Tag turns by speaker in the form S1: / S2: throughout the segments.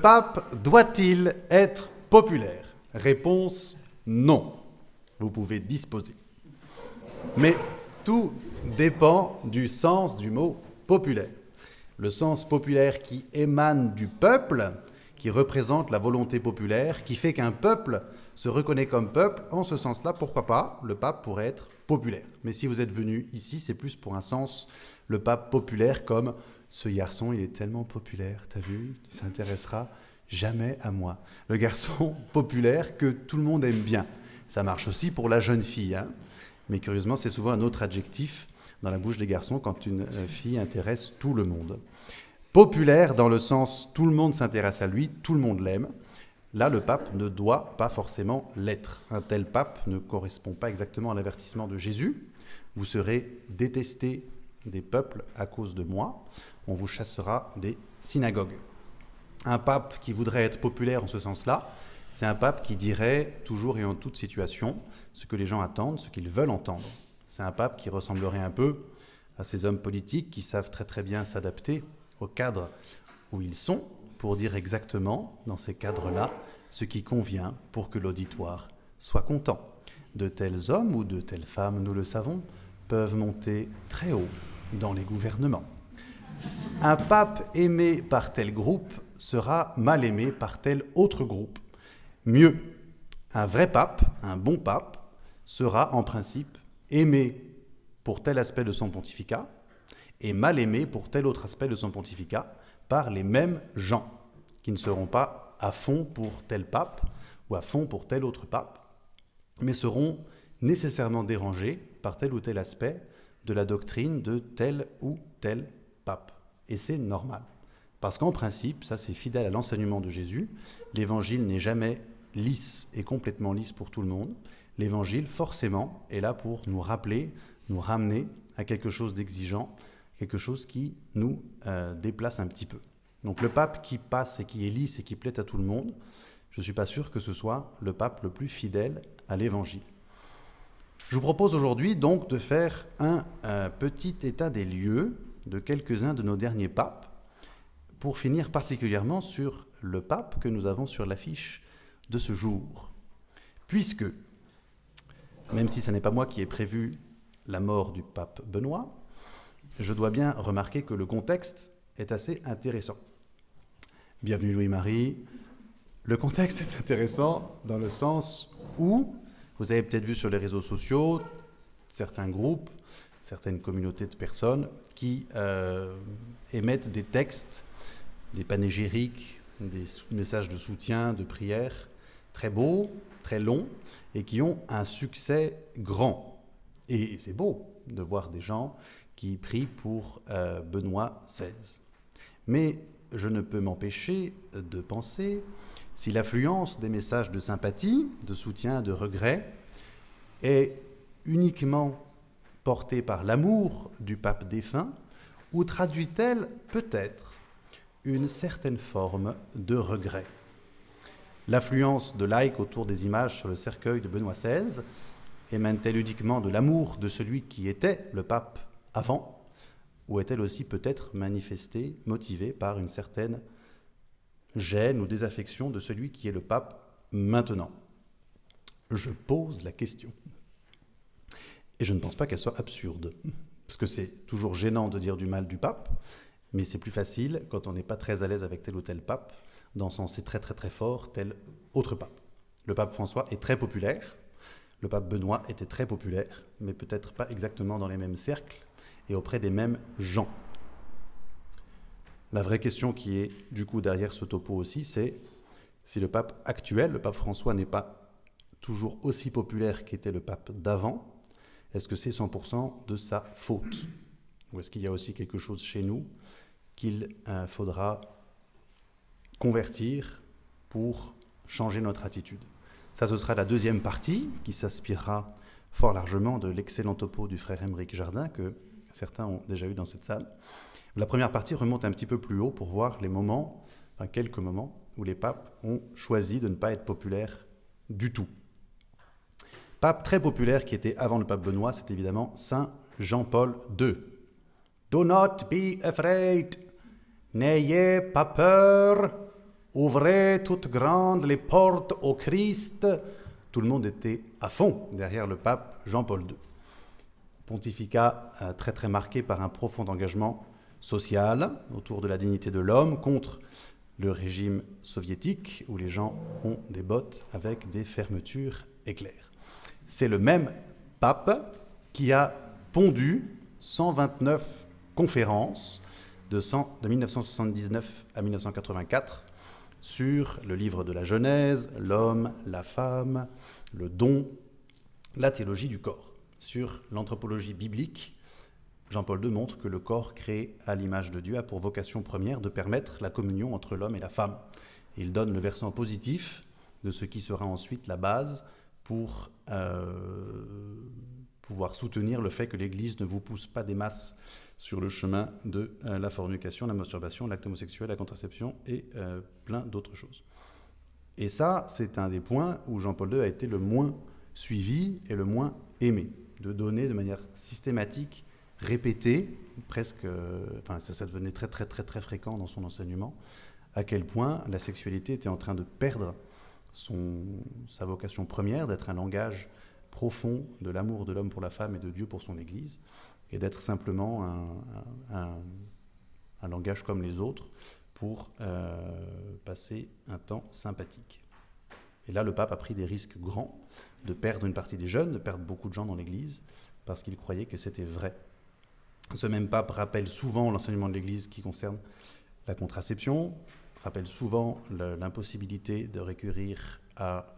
S1: pape doit-il être populaire? Réponse non. Vous pouvez disposer. Mais tout dépend du sens du mot populaire. Le sens populaire qui émane du peuple, qui représente la volonté populaire, qui fait qu'un peuple se reconnaît comme peuple, en ce sens-là, pourquoi pas, le pape pourrait être populaire. Mais si vous êtes venu ici, c'est plus pour un sens, le pape populaire comme ce garçon, il est tellement populaire, t'as vu Il s'intéressera jamais à moi. Le garçon populaire que tout le monde aime bien. Ça marche aussi pour la jeune fille. Hein Mais curieusement, c'est souvent un autre adjectif dans la bouche des garçons quand une euh, fille intéresse tout le monde. Populaire dans le sens tout le monde s'intéresse à lui, tout le monde l'aime. Là, le pape ne doit pas forcément l'être. Un tel pape ne correspond pas exactement à l'avertissement de Jésus. Vous serez détesté des peuples à cause de moi. On vous chassera des synagogues. Un pape qui voudrait être populaire en ce sens-là, c'est un pape qui dirait toujours et en toute situation ce que les gens attendent, ce qu'ils veulent entendre. C'est un pape qui ressemblerait un peu à ces hommes politiques qui savent très très bien s'adapter au cadre où ils sont pour dire exactement, dans ces cadres-là, ce qui convient pour que l'auditoire soit content. De tels hommes ou de telles femmes, nous le savons, peuvent monter très haut dans les gouvernements. Un pape aimé par tel groupe sera mal aimé par tel autre groupe. Mieux, un vrai pape, un bon pape, sera en principe aimé pour tel aspect de son pontificat et mal aimé pour tel autre aspect de son pontificat par les mêmes gens, qui ne seront pas à fond pour tel pape ou à fond pour tel autre pape, mais seront nécessairement dérangés par tel ou tel aspect de la doctrine de tel ou tel pape. Et c'est normal. Parce qu'en principe, ça c'est fidèle à l'enseignement de Jésus, l'évangile n'est jamais lisse et complètement lisse pour tout le monde. L'évangile, forcément, est là pour nous rappeler, nous ramener à quelque chose d'exigeant, quelque chose qui nous euh, déplace un petit peu. Donc le pape qui passe et qui est lisse et qui plaît à tout le monde, je ne suis pas sûr que ce soit le pape le plus fidèle à l'évangile. Je vous propose aujourd'hui donc de faire un petit état des lieux de quelques-uns de nos derniers papes pour finir particulièrement sur le pape que nous avons sur l'affiche de ce jour. Puisque, même si ce n'est pas moi qui ai prévu la mort du pape Benoît, je dois bien remarquer que le contexte est assez intéressant. Bienvenue Louis-Marie. Le contexte est intéressant dans le sens où, vous avez peut-être vu sur les réseaux sociaux, certains groupes, certaines communautés de personnes qui euh, émettent des textes des panégyriques, des messages de soutien, de prière, très beaux, très longs, et qui ont un succès grand. Et c'est beau de voir des gens qui prient pour euh, Benoît XVI. Mais je ne peux m'empêcher de penser si l'affluence des messages de sympathie, de soutien, de regret est uniquement portée par l'amour du pape défunt, ou traduit-elle peut-être une certaine forme de regret? L'affluence de likes autour des images sur le cercueil de Benoît XVI émane-t-elle uniquement de l'amour de celui qui était le pape avant, ou est-elle aussi peut-être manifestée, motivée par une certaine gêne ou désaffection de celui qui est le pape maintenant Je pose la question. Et je ne pense pas qu'elle soit absurde, parce que c'est toujours gênant de dire du mal du pape, mais c'est plus facile quand on n'est pas très à l'aise avec tel ou tel pape, d'encenser très très très fort tel autre pape. Le pape François est très populaire, le pape Benoît était très populaire, mais peut-être pas exactement dans les mêmes cercles et auprès des mêmes gens. La vraie question qui est du coup derrière ce topo aussi, c'est si le pape actuel, le pape François, n'est pas toujours aussi populaire qu'était le pape d'avant, est-ce que c'est 100% de sa faute? Ou est-ce qu'il y a aussi quelque chose chez nous qu'il euh, faudra convertir pour changer notre attitude? Ça, ce sera la deuxième partie qui s'inspirera fort largement de l'excellent topo du frère Émeric Jardin que certains ont déjà eu dans cette salle. La première partie remonte un petit peu plus haut pour voir les moments, enfin quelques moments, où les papes ont choisi de ne pas être populaires du tout. Pape très populaire qui était avant le pape Benoît, c'est évidemment Saint Jean-Paul II. Do not be afraid. N'ayez pas peur. Ouvrez toutes grandes les portes au Christ. Tout le monde était à fond derrière le pape Jean-Paul II. Pontificat euh, très très marqué par un profond engagement social autour de la dignité de l'homme contre le régime soviétique où les gens ont des bottes avec des fermetures éclairs. C'est le même pape qui a pondu 129 conférences de, 1979 à 1984 sur le livre de la Genèse, l'homme, la femme, le don, la théologie du corps. Sur l'anthropologie biblique, Jean-Paul II montre que le corps créé à l'image de Dieu a pour vocation première de permettre la communion entre l'homme et la femme. Il donne le versant positif de ce qui sera ensuite la base pour euh, pouvoir soutenir le fait que l'Église ne vous pousse pas des masses sur le chemin de euh, la fornication, la masturbation, l'acte homosexuel, la contraception et euh, plein d'autres choses. Et ça, c'est un des points où Jean-Paul II a été le moins suivi et le moins aimé, de donner de manière systématique, répétée, presque, enfin ça, ça devenait très très très très fréquent dans son enseignement, à quel point la sexualité était en train de perdre son, sa vocation première, d'être un langage profond de l'amour de l'homme pour la femme et de Dieu pour son Église, et d'être simplement un, un, langage comme les autres pour euh, passer un temps sympathique. Et là, le pape a pris des risques grands de perdre une partie des jeunes, de perdre beaucoup de gens dans l'Église, parce qu'il croyait que c'était vrai. Ce même pape rappelle souvent l'enseignement de l'Église qui concerne la contraception, rappelle souvent l'impossibilité de recourir à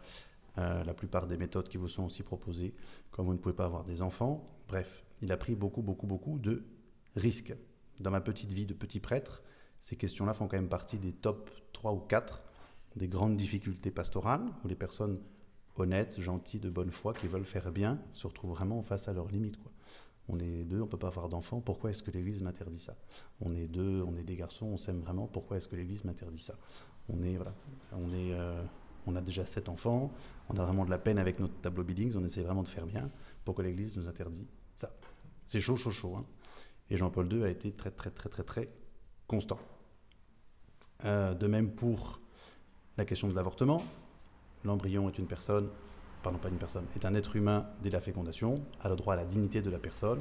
S1: euh, la plupart des méthodes qui vous sont aussi proposées, comme vous ne pouvez pas avoir des enfants. Bref, il a pris beaucoup, beaucoup, beaucoup de risques. Dans ma petite vie de petit prêtre, ces questions-là font quand même partie des top 3 ou 4 des grandes difficultés pastorales, où les personnes honnêtes, gentilles, de bonne foi, qui veulent faire bien, se retrouvent vraiment face à leurs limites. On est deux, on ne peut pas avoir d'enfants, pourquoi est-ce que l'Église m'interdit ça? On est deux, on est des garçons, on s'aime vraiment, pourquoi est-ce que l'Église m'interdit ça? On est, voilà, on est... Euh, on a déjà sept enfants, on a vraiment de la peine avec notre tableau Billings, on essaie vraiment de faire bien. Pourquoi l'Église nous interdit ça C'est chaud, chaud, chaud. Hein. Et Jean-Paul II a été très, très, très, très, très constant. Euh, de même pour la question de l'avortement. L'embryon est une personne, pardon, pas une personne, est un être humain dès la fécondation, a le droit à la dignité de la personne.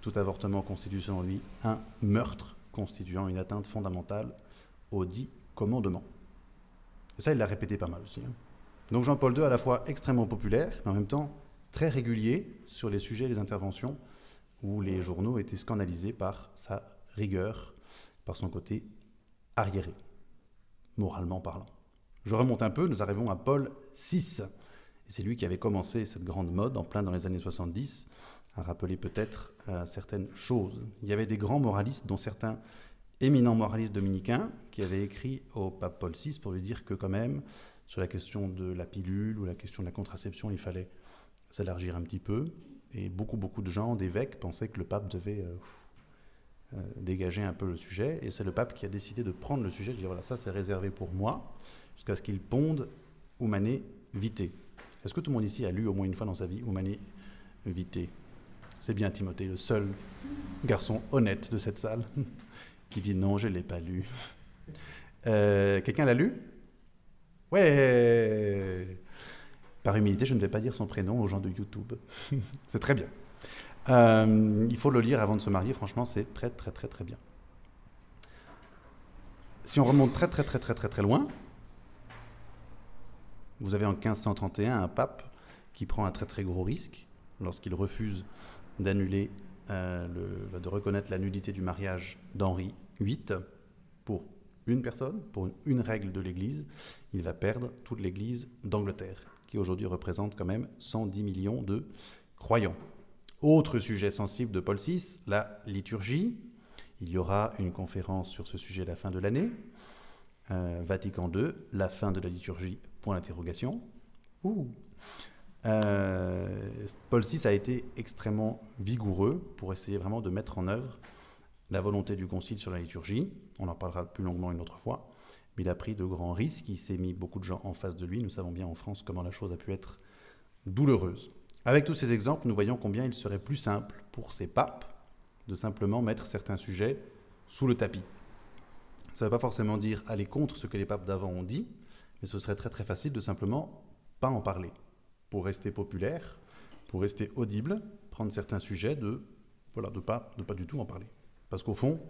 S1: Tout avortement constitue selon lui un meurtre constituant une atteinte fondamentale au dit commandement. Et ça, il l'a répété pas mal aussi. Hein. Donc Jean-Paul II, à la fois extrêmement populaire, mais en même temps très régulier sur les sujets et les interventions où les journaux étaient scandalisés par sa rigueur, par son côté arriéré, moralement parlant. Je remonte un peu, nous arrivons à Paul VI. C'est lui qui avait commencé cette grande mode en plein dans les années 70, à rappeler peut-être euh, certaines choses. Il y avait des grands moralistes, dont certains éminent moraliste dominicain qui avait écrit au pape Paul VI pour lui dire que quand même, sur la question de la pilule ou la question de la contraception, il fallait s'élargir un petit peu. Et beaucoup, beaucoup de gens, d'évêques, pensaient que le pape devait euh, euh, dégager un peu le sujet. Et c'est le pape qui a décidé de prendre le sujet, de dire voilà, ça c'est réservé pour moi, jusqu'à ce qu'il ponde Humane Vitae. Est-ce que tout le monde ici a lu au moins une fois dans sa vie Humane Vitae C'est bien Timothée, le seul garçon honnête de cette salle. qui dit non, je ne l'ai pas lu. Euh, quelqu'un l'a lu? Ouais Par humilité, je ne vais pas dire son prénom aux gens de YouTube. c'est très bien. Euh, il faut le lire avant de se marier, franchement, c'est très très très très bien. Si on remonte très très très très très très loin, vous avez en 1531 un pape qui prend un très très gros risque lorsqu'il refuse d'annuler euh, de reconnaître la nudité du mariage d'Henri VIII pour une personne, pour une, règle de l'Église, il va perdre toute l'Église d'Angleterre, qui aujourd'hui représente quand même 110 millions de croyants. Autre sujet sensible de Paul VI, la liturgie. Il y aura une conférence sur ce sujet à la fin de l'année. Euh, Vatican II, la fin de la liturgie, point d'interrogation. Euh, Paul VI a été extrêmement vigoureux pour essayer vraiment de mettre en œuvre la volonté du Concile sur la liturgie. On en parlera plus longuement une autre fois. Mais il a pris de grands risques, il s'est mis beaucoup de gens en face de lui. Nous savons bien en France comment la chose a pu être douloureuse. Avec tous ces exemples, nous voyons combien il serait plus simple pour ces papes de simplement mettre certains sujets sous le tapis. Ça ne veut pas forcément dire aller contre ce que les papes d'avant ont dit, mais ce serait très très facile de simplement pas en parler. Pour rester populaire, pour rester audible, prendre certains sujets, de voilà, de pas, de pas du tout en parler. Parce qu'au fond,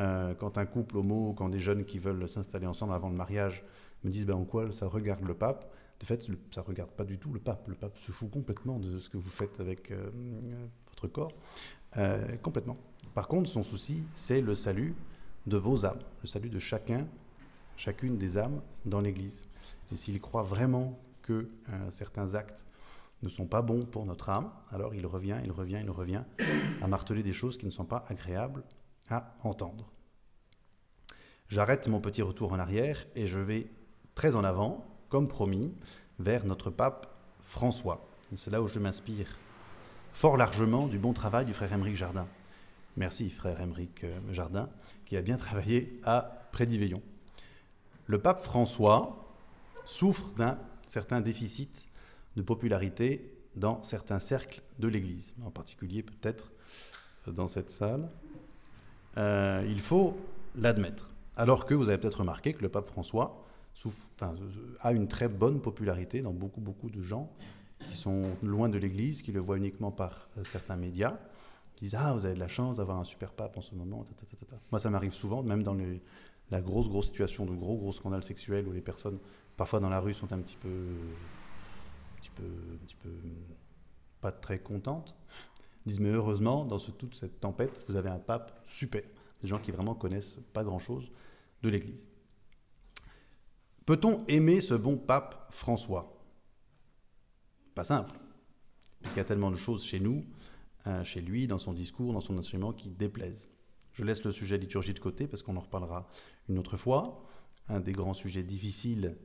S1: euh, quand un couple homo, quand des jeunes qui veulent s'installer ensemble avant le mariage me disent ben, en quoi ça regarde le pape, de fait, ça ne regarde pas du tout le pape. Le pape se fout complètement de ce que vous faites avec euh, votre corps. Euh, complètement. Par contre, son souci, c'est le salut de vos âmes, le salut de chacun, chacune des âmes dans l'Église. Et s'il croit vraiment que certains actes ne sont pas bons pour notre âme, alors il revient, il revient, il revient à marteler des choses qui ne sont pas agréables à entendre. J'arrête mon petit retour en arrière et je vais très en avant, comme promis, vers notre pape François. C'est là où je m'inspire fort largement du bon travail du frère Émeric Jardin. Merci frère Émeric euh, Jardin, qui a bien travaillé à Prédiveillon. Le pape François souffre d'un certain déficit de popularité dans certains cercles de l'Église, en particulier peut-être dans cette salle. Euh, il faut l'admettre. Alors que vous avez peut-être remarqué que le pape François a une très bonne popularité dans beaucoup, beaucoup de gens qui sont loin de l'Église, qui le voient uniquement par euh, certains médias, qui disent Ah, vous avez de la chance d'avoir un super pape en ce moment. Moi, ça m'arrive souvent, même dans la grosse, grosse situation de gros, gros scandales sexuels où les personnes, parfois dans la rue, sont un petit peu un petit peu pas très contente, disent mais heureusement, dans toute cette tempête, vous avez un pape super. Des gens qui vraiment connaissent pas grand-chose de l'Église. Peut-on aimer ce bon pape François? Pas simple, puisqu'il y a tellement de choses chez nous, hein, chez lui, dans son discours, dans son enseignement, qui déplaisent. Je laisse le sujet liturgie de côté, parce qu'on en reparlera une autre fois. Un des grands sujets difficiles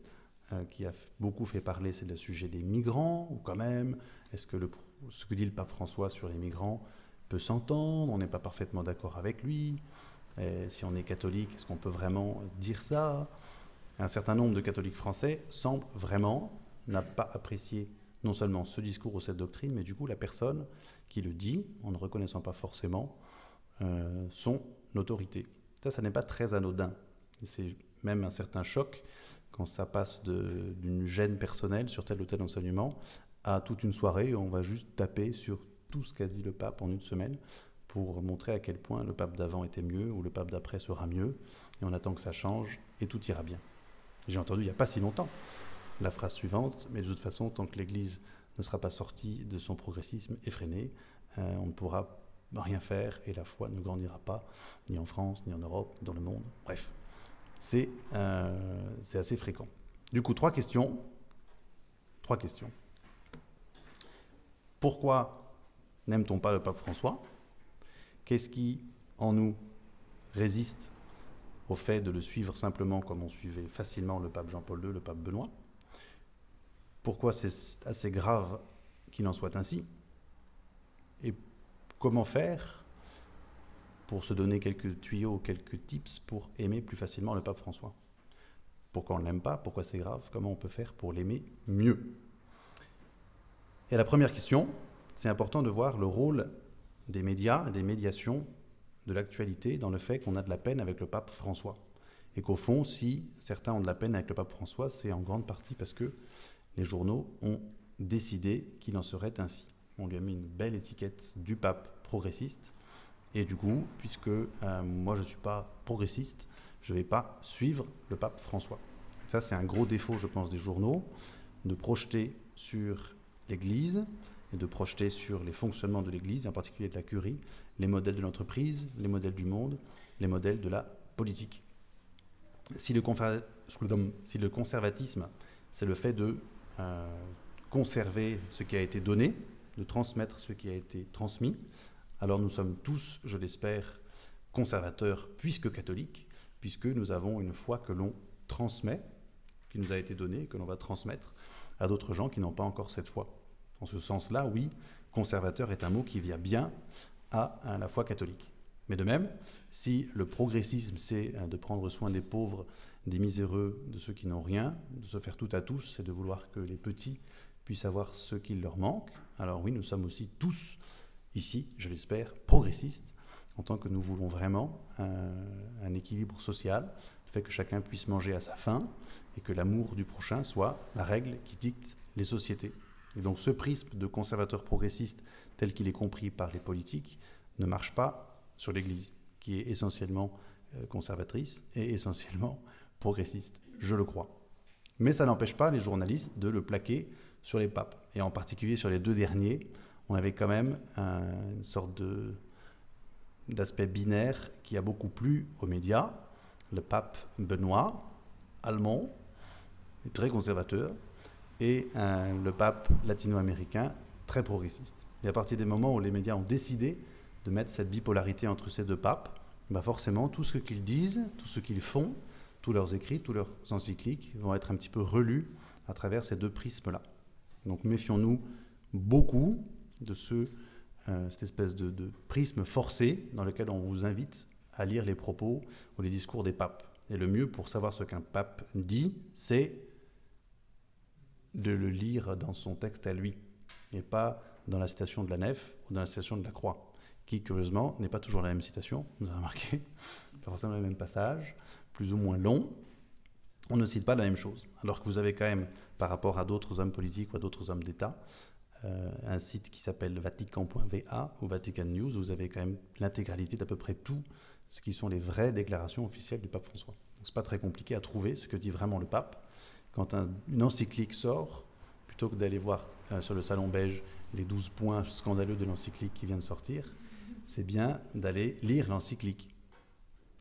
S1: euh, qui a beaucoup fait parler, c'est le sujet des migrants, ou quand même, est-ce que ce que dit le pape François sur les migrants peut s'entendre? On n'est pas parfaitement d'accord avec lui. si on est catholique, est-ce qu'on peut vraiment dire ça? Un certain nombre de catholiques français semblent vraiment n'a pas apprécié non seulement ce discours ou cette doctrine, mais du coup la personne qui le dit, en ne reconnaissant pas forcément euh, son autorité. Ça, ça n'est pas très anodin. C'est même un certain choc quand ça passe d'une gêne personnelle sur tel ou tel enseignement à toute une soirée où on va juste taper sur tout ce qu'a dit le pape en une semaine pour montrer à quel point le pape d'avant était mieux ou le pape d'après sera mieux, et on attend que ça change et tout ira bien. J'ai entendu il n'y a pas si longtemps la phrase suivante, mais de toute façon, tant que l'Église ne sera pas sortie de son progressisme effréné, euh, on ne pourra rien faire et la foi ne grandira pas, ni en France, ni en Europe, dans le monde. Bref, euh, c'est assez fréquent. Du coup, trois questions. Trois questions. Pourquoi n'aime-t-on pas le pape François? Qu'est-ce qui, en nous, résiste au fait de le suivre simplement comme on suivait facilement le pape Jean-Paul II, le pape Benoît? Pourquoi c'est assez grave qu'il en soit ainsi? Comment faire pour se donner quelques tuyaux, quelques tips pour aimer plus facilement le pape François. Pourquoi on ne l'aime pas? Pourquoi c'est grave? Comment on peut faire pour l'aimer mieux? Et la première question, c'est important de voir le rôle des médias des médiations de l'actualité dans le fait qu'on a de la peine avec le pape François. Et qu'au fond, si certains ont de la peine avec le pape François, c'est en grande partie parce que les journaux ont décidé qu'il en serait ainsi. On lui a mis une belle étiquette du pape progressiste, et du coup, puisque euh, moi je ne suis pas progressiste, je ne vais pas suivre le pape François. Ça, c'est un gros défaut, je pense, des journaux, de projeter sur l'Église et de projeter sur les fonctionnements de l'Église, en particulier de la curie, les modèles de l'entreprise, les modèles du monde, les modèles de la politique. Si le, si le conservatisme, c'est le fait de euh, conserver ce qui a été donné, de transmettre ce qui a été transmis, alors nous sommes tous, je l'espère, conservateurs puisque catholiques, puisque nous avons une foi que l'on transmet, qui nous a été donnée, que l'on va transmettre à d'autres gens qui n'ont pas encore cette foi. En ce sens-là, oui, conservateur est un mot qui vient bien à, la foi catholique. Mais de même, si le progressisme, c'est euh, de prendre soin des pauvres, des miséreux, de ceux qui n'ont rien, de se faire tout à tous, c'est de vouloir que les petits puissent avoir ce qu'il leur manque, alors oui, nous sommes aussi tous ici, je l'espère, progressiste, en tant que nous voulons vraiment un, équilibre social, le fait que chacun puisse manger à sa faim et que l'amour du prochain soit la règle qui dicte les sociétés. Et donc ce prisme de conservateur progressiste tel qu'il est compris par les politiques ne marche pas sur l'Église, qui est essentiellement euh, conservatrice et essentiellement progressiste, je le crois. Mais ça n'empêche pas les journalistes de le plaquer sur les papes. Et en particulier sur les deux derniers, on avait quand même une sorte d'aspect binaire qui a beaucoup plu aux médias. Le pape Benoît, allemand, très conservateur, et le pape latino-américain, très progressiste. Et à partir des moments où les médias ont décidé de mettre cette bipolarité entre ces deux papes, bah forcément, tout ce qu'ils disent, tout ce qu'ils font, tous leurs écrits, tous leurs encycliques vont être un petit peu relus à travers ces deux prismes-là. Donc méfions-nous beaucoup de euh, cette espèce de, prisme forcé dans lequel on vous invite à lire les propos ou les discours des papes. Et le mieux pour savoir ce qu'un pape dit, c'est de le lire dans son texte à lui, et pas dans la citation de la nef ou dans la citation de la croix, qui curieusement n'est pas toujours la même citation, vous avez remarqué, pas forcément le même passage, plus ou moins long, on ne cite pas la même chose. Alors que vous avez quand même, par rapport à d'autres hommes politiques ou à d'autres hommes d'État, euh, un site qui s'appelle vatican.va ou Vatican News, vous avez quand même l'intégralité d'à peu près tout ce qui sont les vraies déclarations officielles du pape François. Ce n'est pas très compliqué à trouver ce que dit vraiment le pape. Quand une encyclique sort, plutôt que d'aller voir euh, sur le salon beige les 12 points scandaleux de l'encyclique qui vient de sortir, c'est bien d'aller lire l'encyclique.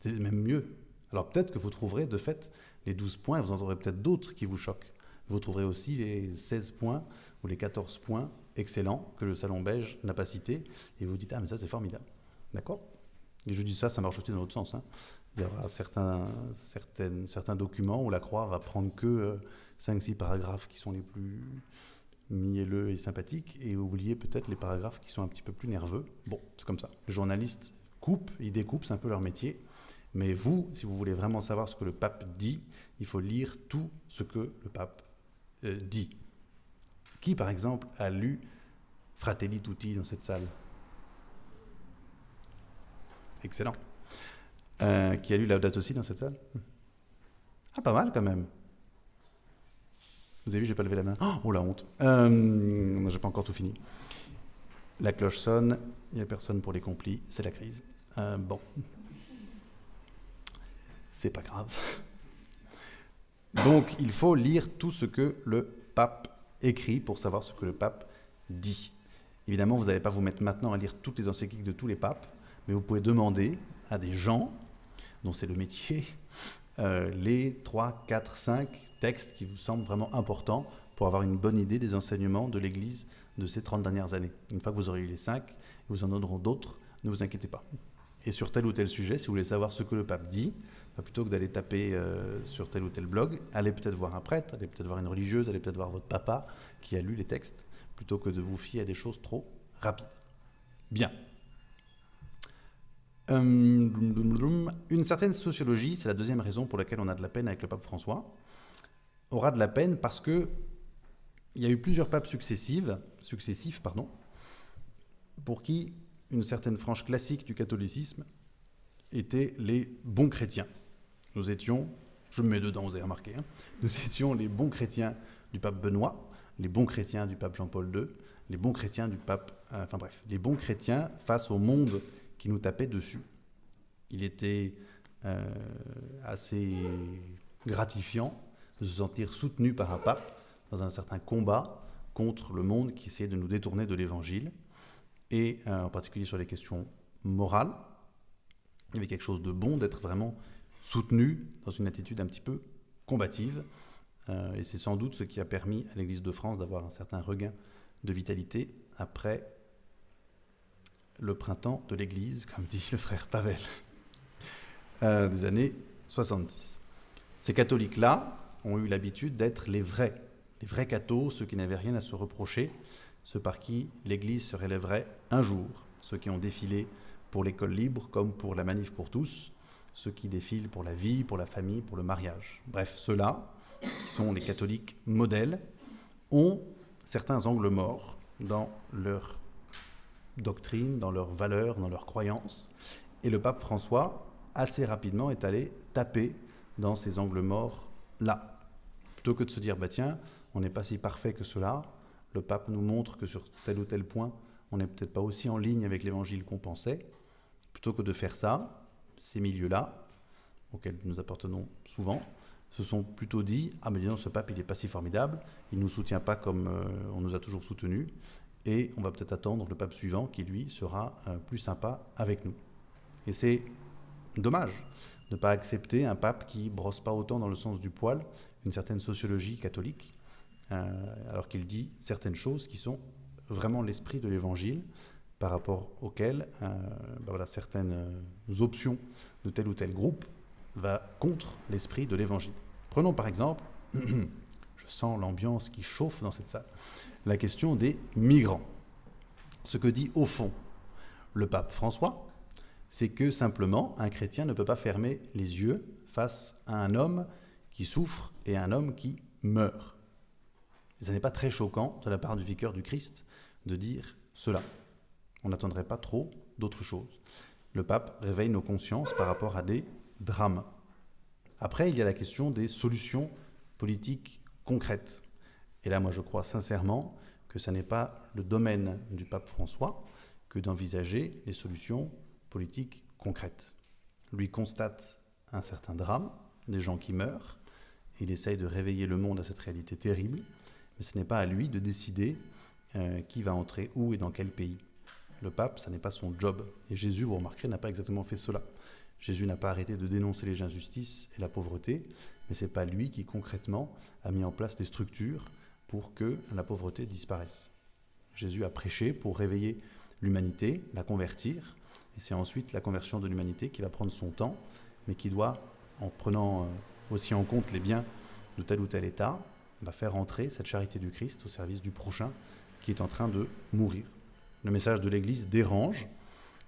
S1: C'est même mieux. Alors peut-être que vous trouverez de fait les 12 points, vous en aurez peut-être d'autres qui vous choquent. Vous trouverez aussi les 16 points ou les 14 points excellents que le Salon Beige n'a pas cités, et vous dites, ah mais ça c'est formidable. D'accord? Et je dis ça, ça marche aussi dans l'autre sens. Hein. Il y aura certains, certaines, certains documents où la Croix va prendre que 5-6 euh, paragraphes qui sont les plus mielleux et sympathiques, et oublier peut-être les paragraphes qui sont un petit peu plus nerveux. Bon, c'est comme ça. Les journalistes coupent, ils découpent, c'est un peu leur métier. Mais vous, si vous voulez vraiment savoir ce que le pape dit, il faut lire tout ce que le pape euh, dit. Qui, par exemple, a lu Fratelli Tutti dans cette salle? Excellent. Euh, qui a lu Laudato aussi dans cette salle? Ah, pas mal quand même. Vous avez vu, j'ai pas levé la main. Oh, la honte. Euh, j'ai pas encore tout fini. La cloche sonne, il n'y a personne pour les complis, c'est la crise. Euh, bon. C'est pas grave. Donc, il faut lire tout ce que le pape écrit pour savoir ce que le pape dit. Évidemment, vous n'allez pas vous mettre maintenant à lire toutes les encycliques de tous les papes, mais vous pouvez demander à des gens dont c'est le métier euh, les 3, 4, 5 textes qui vous semblent vraiment importants pour avoir une bonne idée des enseignements de l'Église de ces 30 dernières années. Une fois que vous aurez eu les 5, vous en donneront d'autres, ne vous inquiétez pas. Et sur tel ou tel sujet, si vous voulez savoir ce que le pape dit, plutôt que d'aller taper euh, sur tel ou tel blog, allez peut-être voir un prêtre, allez peut-être voir une religieuse, allez peut-être voir votre papa qui a lu les textes, plutôt que de vous fier à des choses trop rapides. Bien. Euh, une certaine sociologie, c'est la deuxième raison pour laquelle on a de la peine avec le pape François, aura de la peine parce que il y a eu plusieurs papes successifs, pardon, pour qui une certaine frange classique du catholicisme étaient les bons chrétiens. Nous étions, je me mets dedans, vous avez remarqué, hein, nous étions les bons chrétiens du pape Benoît, les bons chrétiens du pape Jean-Paul II, les bons chrétiens du pape, euh, enfin bref, les bons chrétiens face au monde qui nous tapait dessus. Il était euh, assez gratifiant de se sentir soutenu par un pape dans un certain combat contre le monde qui essayait de nous détourner de l'évangile, et euh, en particulier sur les questions morales. Il y avait quelque chose de bon d'être vraiment soutenu dans une attitude un petit peu combative. Euh, et c'est sans doute ce qui a permis à l'Église de France d'avoir un certain regain de vitalité après le printemps de l'Église, comme dit le frère Pavel, euh, des années 70. Ces catholiques-là ont eu l'habitude d'être les vrais, les vrais cathos, ceux qui n'avaient rien à se reprocher, ceux par qui l'Église se relèverait un jour, ceux qui ont défilé pour l'école libre comme pour la manif pour tous, ceux qui défilent pour la vie, pour la famille, pour le mariage. Bref, ceux-là, qui sont les catholiques modèles, ont certains angles morts dans leur doctrine, dans leurs valeurs, dans leurs croyances, Et le pape François, assez rapidement, est allé taper dans ces angles morts là. Plutôt que de se dire, bah tiens, on n'est pas si parfait que cela, le pape nous montre que sur tel ou tel point, on n'est peut-être pas aussi en ligne avec l'évangile qu'on pensait. Plutôt que de faire ça, ces milieux-là, auxquels nous appartenons souvent, se sont plutôt dit Ah, mais disons, ce pape, il n'est pas si formidable, il ne nous soutient pas comme euh, on nous a toujours soutenus, et on va peut-être attendre le pape suivant qui, lui, sera euh, plus sympa avec nous. Et c'est dommage de ne pas accepter un pape qui brosse pas autant dans le sens du poil une certaine sociologie catholique, euh, alors qu'il dit certaines choses qui sont vraiment l'esprit de l'évangile par rapport auxquelles ben voilà, certaines options de tel ou tel groupe va contre l'esprit de l'évangile. Prenons par exemple, je sens l'ambiance qui chauffe dans cette salle, la question des migrants. Ce que dit au fond le pape François, c'est que simplement un chrétien ne peut pas fermer les yeux face à un homme qui souffre et à un homme qui meurt. Ce n'est pas très choquant de la part du vicaire du Christ de dire cela. On n'attendrait pas trop d'autres choses. Le pape réveille nos consciences par rapport à des drame. Après, il y a la question des solutions politiques concrètes. Et là, moi, je crois sincèrement que ce n'est pas le domaine du pape François que d'envisager les solutions politiques concrètes. Lui constate un certain drame, des gens qui meurent, il essaye de réveiller le monde à cette réalité terrible, mais ce n'est pas à lui de décider euh, qui va entrer où et dans quel pays. Le pape, ce n'est pas son job. Et Jésus, vous remarquerez, n'a pas exactement fait cela. Jésus n'a pas arrêté de dénoncer les injustices et la pauvreté, mais ce n'est pas lui qui concrètement a mis en place des structures pour que la pauvreté disparaisse. Jésus a prêché pour réveiller l'humanité, la convertir, et c'est ensuite la conversion de l'humanité qui va prendre son temps, mais qui doit, en prenant euh, aussi en compte les biens de tel ou tel État, faire entrer cette charité du Christ au service du prochain qui est en train de mourir. Le message de l'Église dérange,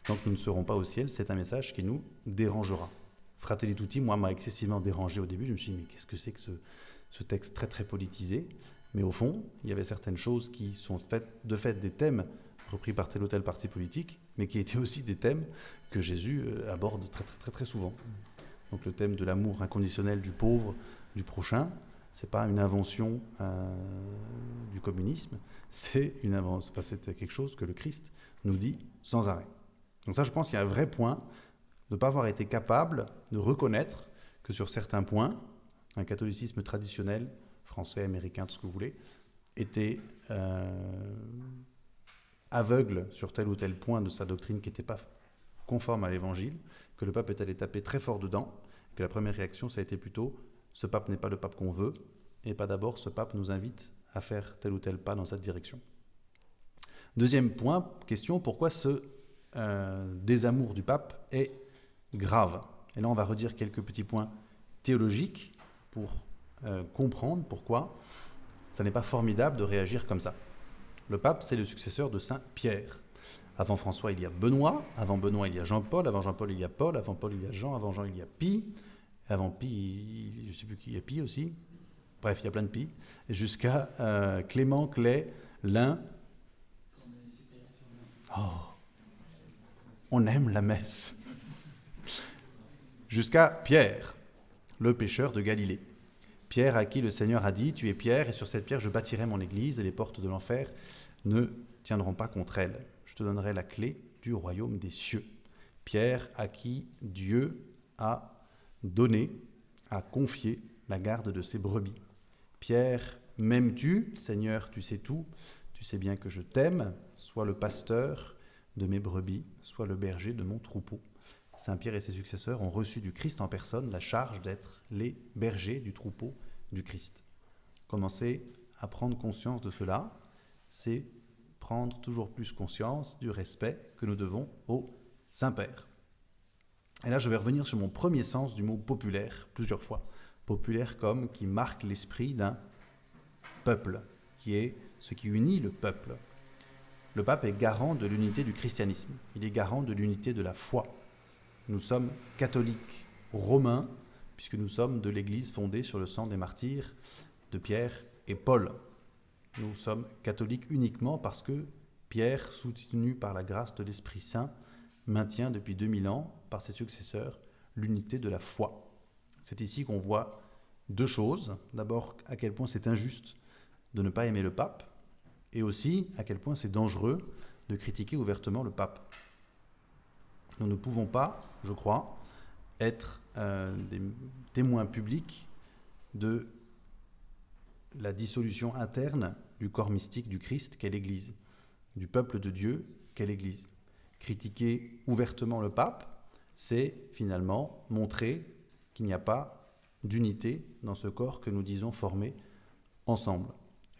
S1: Tant que nous ne serons pas au ciel, c'est un message qui nous dérangera. Fratelli Tutti, moi, m'a excessivement dérangé au début. Je me suis dit, mais qu'est-ce que c'est que ce, texte très, très politisé? Mais au fond, il y avait certaines choses qui sont faites, de fait des thèmes repris par tel ou tel parti politique, mais qui étaient aussi des thèmes que Jésus euh, aborde très, très, très, très souvent. Donc le thème de l'amour inconditionnel du pauvre, du prochain, c'est pas une invention euh, du communisme, c'est une c'est quelque chose que le Christ nous dit sans arrêt. Donc ça, je pense qu'il y a un vrai point de ne pas avoir été capable de reconnaître que sur certains points, un catholicisme traditionnel, français, américain, tout ce que vous voulez, était euh, aveugle sur tel ou tel point de sa doctrine qui n'était pas conforme à l'évangile, que le pape est allé taper très fort dedans, que la première réaction, ça a été plutôt ce pape n'est pas le pape qu'on veut, et pas d'abord ce pape nous invite à faire tel ou tel pas dans cette direction. Deuxième point, question, pourquoi ce euh, désamour du pape est grave? Et là, on va redire quelques petits points théologiques pour euh, comprendre pourquoi ça n'est pas formidable de réagir comme ça. Le pape, c'est le successeur de Saint Pierre. Avant François, il y a Benoît. Avant Benoît, il y a Jean-Paul. Avant Jean-Paul, il y a Paul. Avant Paul, il y a Jean. Avant Jean, il y a Pie. Avant Pie, je ne sais plus qui, il y a Pie aussi. Bref, il y a plein de Pie. Jusqu'à euh, Clément, Clay, Lin. Oh, on aime la messe. Jusqu'à Pierre, le pêcheur de Galilée. Pierre à qui le Seigneur a dit, Tu es Pierre, et sur cette pierre je bâtirai mon église, et les portes de l'enfer ne tiendront pas contre elle. Je te donnerai la clé du royaume des cieux. Pierre à qui Dieu a donné, a confié la garde de ses brebis. Pierre, m'aimes-tu? Seigneur, tu sais tout, tu sais bien que je t'aime, sois le pasteur de mes brebis, soit le berger de mon troupeau. Saint Pierre et ses successeurs ont reçu du Christ en personne la charge d'être les bergers du troupeau du Christ. Commencer à prendre conscience de cela, c'est prendre toujours plus conscience du respect que nous devons au Saint-Père. Et là, je vais revenir sur mon premier sens du mot populaire plusieurs fois. Populaire comme qui marque l'esprit d'un peuple, qui est ce qui unit le peuple le pape est garant de l'unité du christianisme, il est garant de l'unité de la foi. Nous sommes catholiques romains, puisque nous sommes de l'Église fondée sur le sang des martyrs de Pierre et Paul. Nous sommes catholiques uniquement parce que Pierre, soutenu par la grâce de l'Esprit Saint, maintient depuis 2000 ans, par ses successeurs, l'unité de la foi. C'est ici qu'on voit deux choses. D'abord, à quel point c'est injuste de ne pas aimer le pape, et aussi à quel point c'est dangereux de critiquer ouvertement le pape. Nous ne pouvons pas, je crois, être euh, des témoins publics de la dissolution interne du corps mystique du Christ qu'est l'Église, du peuple de Dieu qu'est l'Église. Critiquer ouvertement le pape, c'est finalement montrer qu'il n'y a pas d'unité dans ce corps que nous disons former ensemble.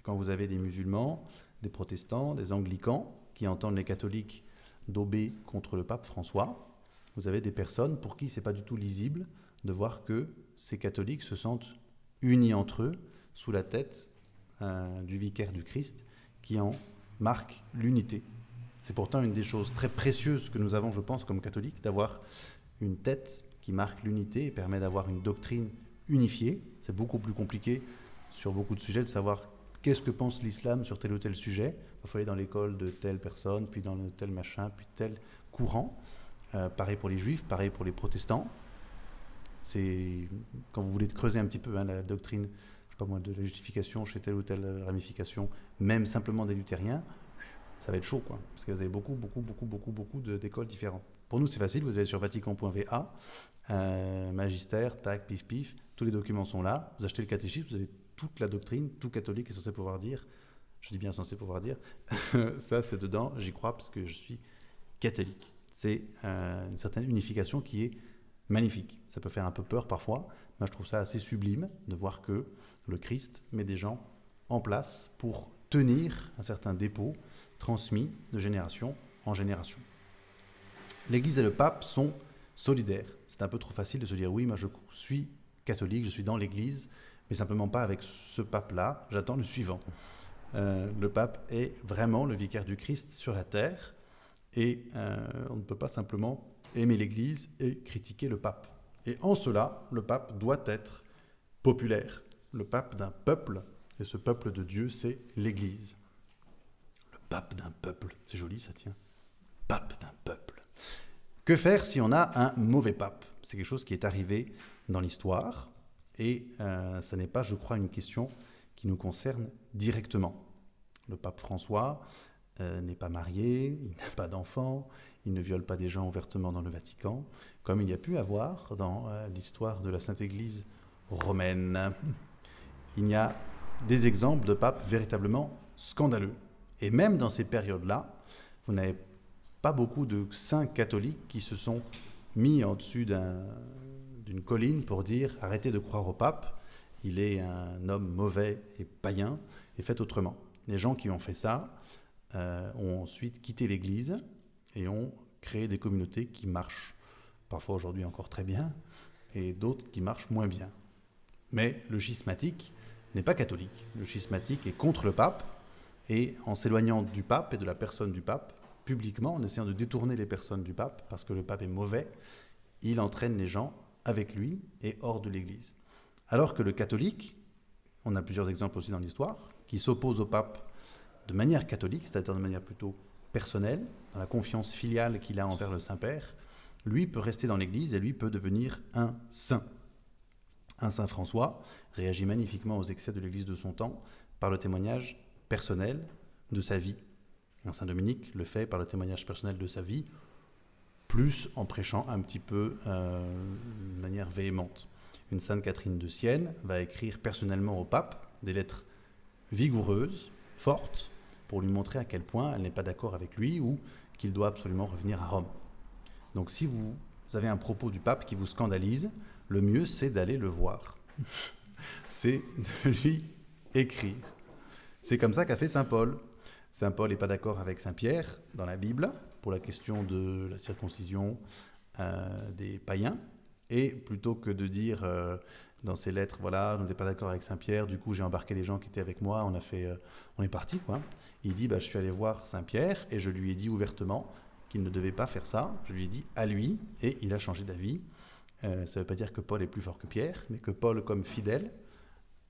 S1: Quand vous avez des musulmans, des protestants, des anglicans qui entendent les catholiques daubé contre le pape François, vous avez des personnes pour qui c'est pas du tout lisible de voir que ces catholiques se sentent unis entre eux sous la tête euh, du vicaire du Christ qui en marque l'unité. C'est pourtant une des choses très précieuses que nous avons, je pense, comme catholiques, d'avoir une tête qui marque l'unité et permet d'avoir une doctrine unifiée. C'est beaucoup plus compliqué sur beaucoup de sujets de savoir qu'est-ce que pense l'islam sur tel ou tel sujet. Il faut aller dans l'école de telle personne, puis dans tel machin, puis tel courant. Euh, pareil pour les juifs, pareil pour les protestants. C'est quand vous voulez creuser un petit peu hein, la doctrine, pas moi, de la justification chez telle ou telle ramification, même simplement des luthériens, ça va être chaud, quoi, parce que vous avez beaucoup, beaucoup, beaucoup, beaucoup, beaucoup d'écoles différentes. Pour nous, c'est facile. Vous allez sur vatican.va, euh, magistère, tac, pif, pif. Tous les documents sont là. Vous achetez le catéchisme, vous avez toute la doctrine, tout catholique est censé pouvoir dire. Je dis bien censé pouvoir dire. ça, c'est dedans. J'y crois parce que je suis catholique. C'est euh, une certaine unification qui est magnifique. Ça peut faire un peu peur parfois, mais je trouve ça assez sublime de voir que le Christ met des gens en place pour tenir un certain dépôt transmis de génération en génération. L'Église et le pape sont solidaires. C'est un peu trop facile de se dire oui, moi je suis catholique, je suis dans l'Église, mais simplement pas avec ce pape-là, j'attends le suivant. Euh, le pape est vraiment le vicaire du Christ sur la terre, et euh, on ne peut pas simplement aimer l'Église et critiquer le pape. Et en cela, le pape doit être populaire, le pape d'un peuple, et ce peuple de Dieu, c'est l'Église. Pape d'un peuple, c'est joli, ça tient. Pape d'un peuple. Que faire si on a un mauvais pape? C'est quelque chose qui est arrivé dans l'histoire, et euh, ce n'est pas, je crois, une question qui nous concerne directement. Le pape François euh, n'est pas marié, il n'a pas d'enfant, il ne viole pas des gens ouvertement dans le Vatican, comme il y a pu avoir dans euh, l'histoire de la Sainte Église romaine. Il y a des exemples de papes véritablement scandaleux. Et même dans ces périodes-là, vous n'avez pas beaucoup de saints catholiques qui se sont mis en dessus d'une colline pour dire arrêtez de croire au pape, il est un homme mauvais et païen, et faites autrement. Les gens qui ont fait ça euh, ont ensuite quitté l'Église et ont créé des communautés qui marchent parfois aujourd'hui encore très bien, et d'autres qui marchent moins bien. Mais le schismatique n'est pas catholique. Le schismatique est contre le pape, et en s'éloignant du pape et de la personne du pape, publiquement, en essayant de détourner les personnes du pape, parce que le pape est mauvais, il entraîne les gens avec lui et hors de l'Église. Alors que le catholique, on a plusieurs exemples aussi dans l'histoire, qui s'oppose au pape de manière catholique, c'est-à-dire de manière plutôt personnelle, dans la confiance filiale qu'il a envers le Saint-Père, lui peut rester dans l'Église et lui peut devenir un saint. Un saint François réagit magnifiquement aux excès de l'Église de son temps par le témoignage personnel de sa vie. Un saint Dominique le fait par le témoignage personnel de sa vie, plus en prêchant un petit peu euh, de manière véhémente. Une sainte Catherine de Sienne va écrire personnellement au pape des lettres vigoureuses, fortes, pour lui montrer à quel point elle n'est pas d'accord avec lui ou qu'il doit absolument revenir à Rome. Donc si vous avez un propos du pape qui vous scandalise, le mieux c'est d'aller le voir. c'est de lui écrire. C'est comme ça qu'a fait Saint Paul. Saint Paul n'est pas d'accord avec Saint Pierre dans la Bible pour la question de la circoncision euh, des païens. Et plutôt que de dire euh, dans ses lettres, voilà, on n'était pas d'accord avec Saint-Pierre, du coup j'ai embarqué les gens qui étaient avec moi, on, a fait, euh, on est parti. Quoi. Il dit, bah, je suis allé voir Saint-Pierre et je lui ai dit ouvertement qu'il ne devait pas faire ça. Je lui ai dit à lui et il a changé d'avis. Ça ne veut pas dire que Paul est plus fort que Pierre, mais que Paul, comme fidèle,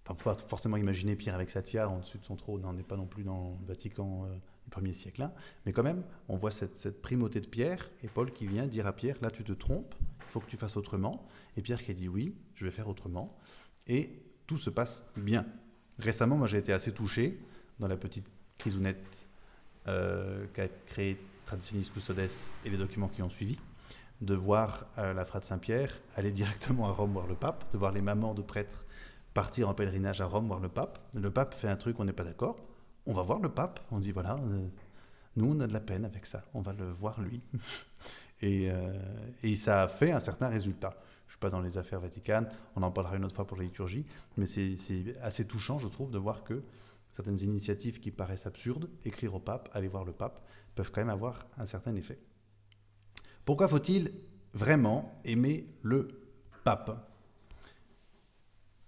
S1: Enfin, faut pas forcément imaginer Pierre avec sa en dessus de son trône, on n'est pas non plus dans le Vatican euh, du 1er siècle. Hein. Mais quand même, on voit cette, primauté de Pierre et Paul qui vient dire à Pierre, là tu te trompes, il faut que tu fasses autrement. Et Pierre qui dit oui, je vais faire autrement. Et tout se passe bien. Récemment, moi j'ai été assez touché dans la petite crisounette euh, qu'a créée Traditionis Custodes et les documents qui ont suivi, de voir euh, la frate Saint-Pierre aller directement à Rome voir le pape, de voir les mamans de prêtres partir en pèlerinage à Rome voir le pape. Le pape fait un truc, on n'est pas d'accord. On va voir le pape. On dit voilà, euh, nous on a de la peine avec ça. On va le voir lui. et, euh, et, ça a fait un certain résultat. Je suis pas dans les affaires vaticanes. On en parlera une autre fois pour la liturgie. Mais c'est assez touchant, je trouve, de voir que certaines initiatives qui paraissent absurdes, écrire au pape, aller voir le pape, peuvent quand même avoir un certain effet. Pourquoi faut-il vraiment aimer le pape?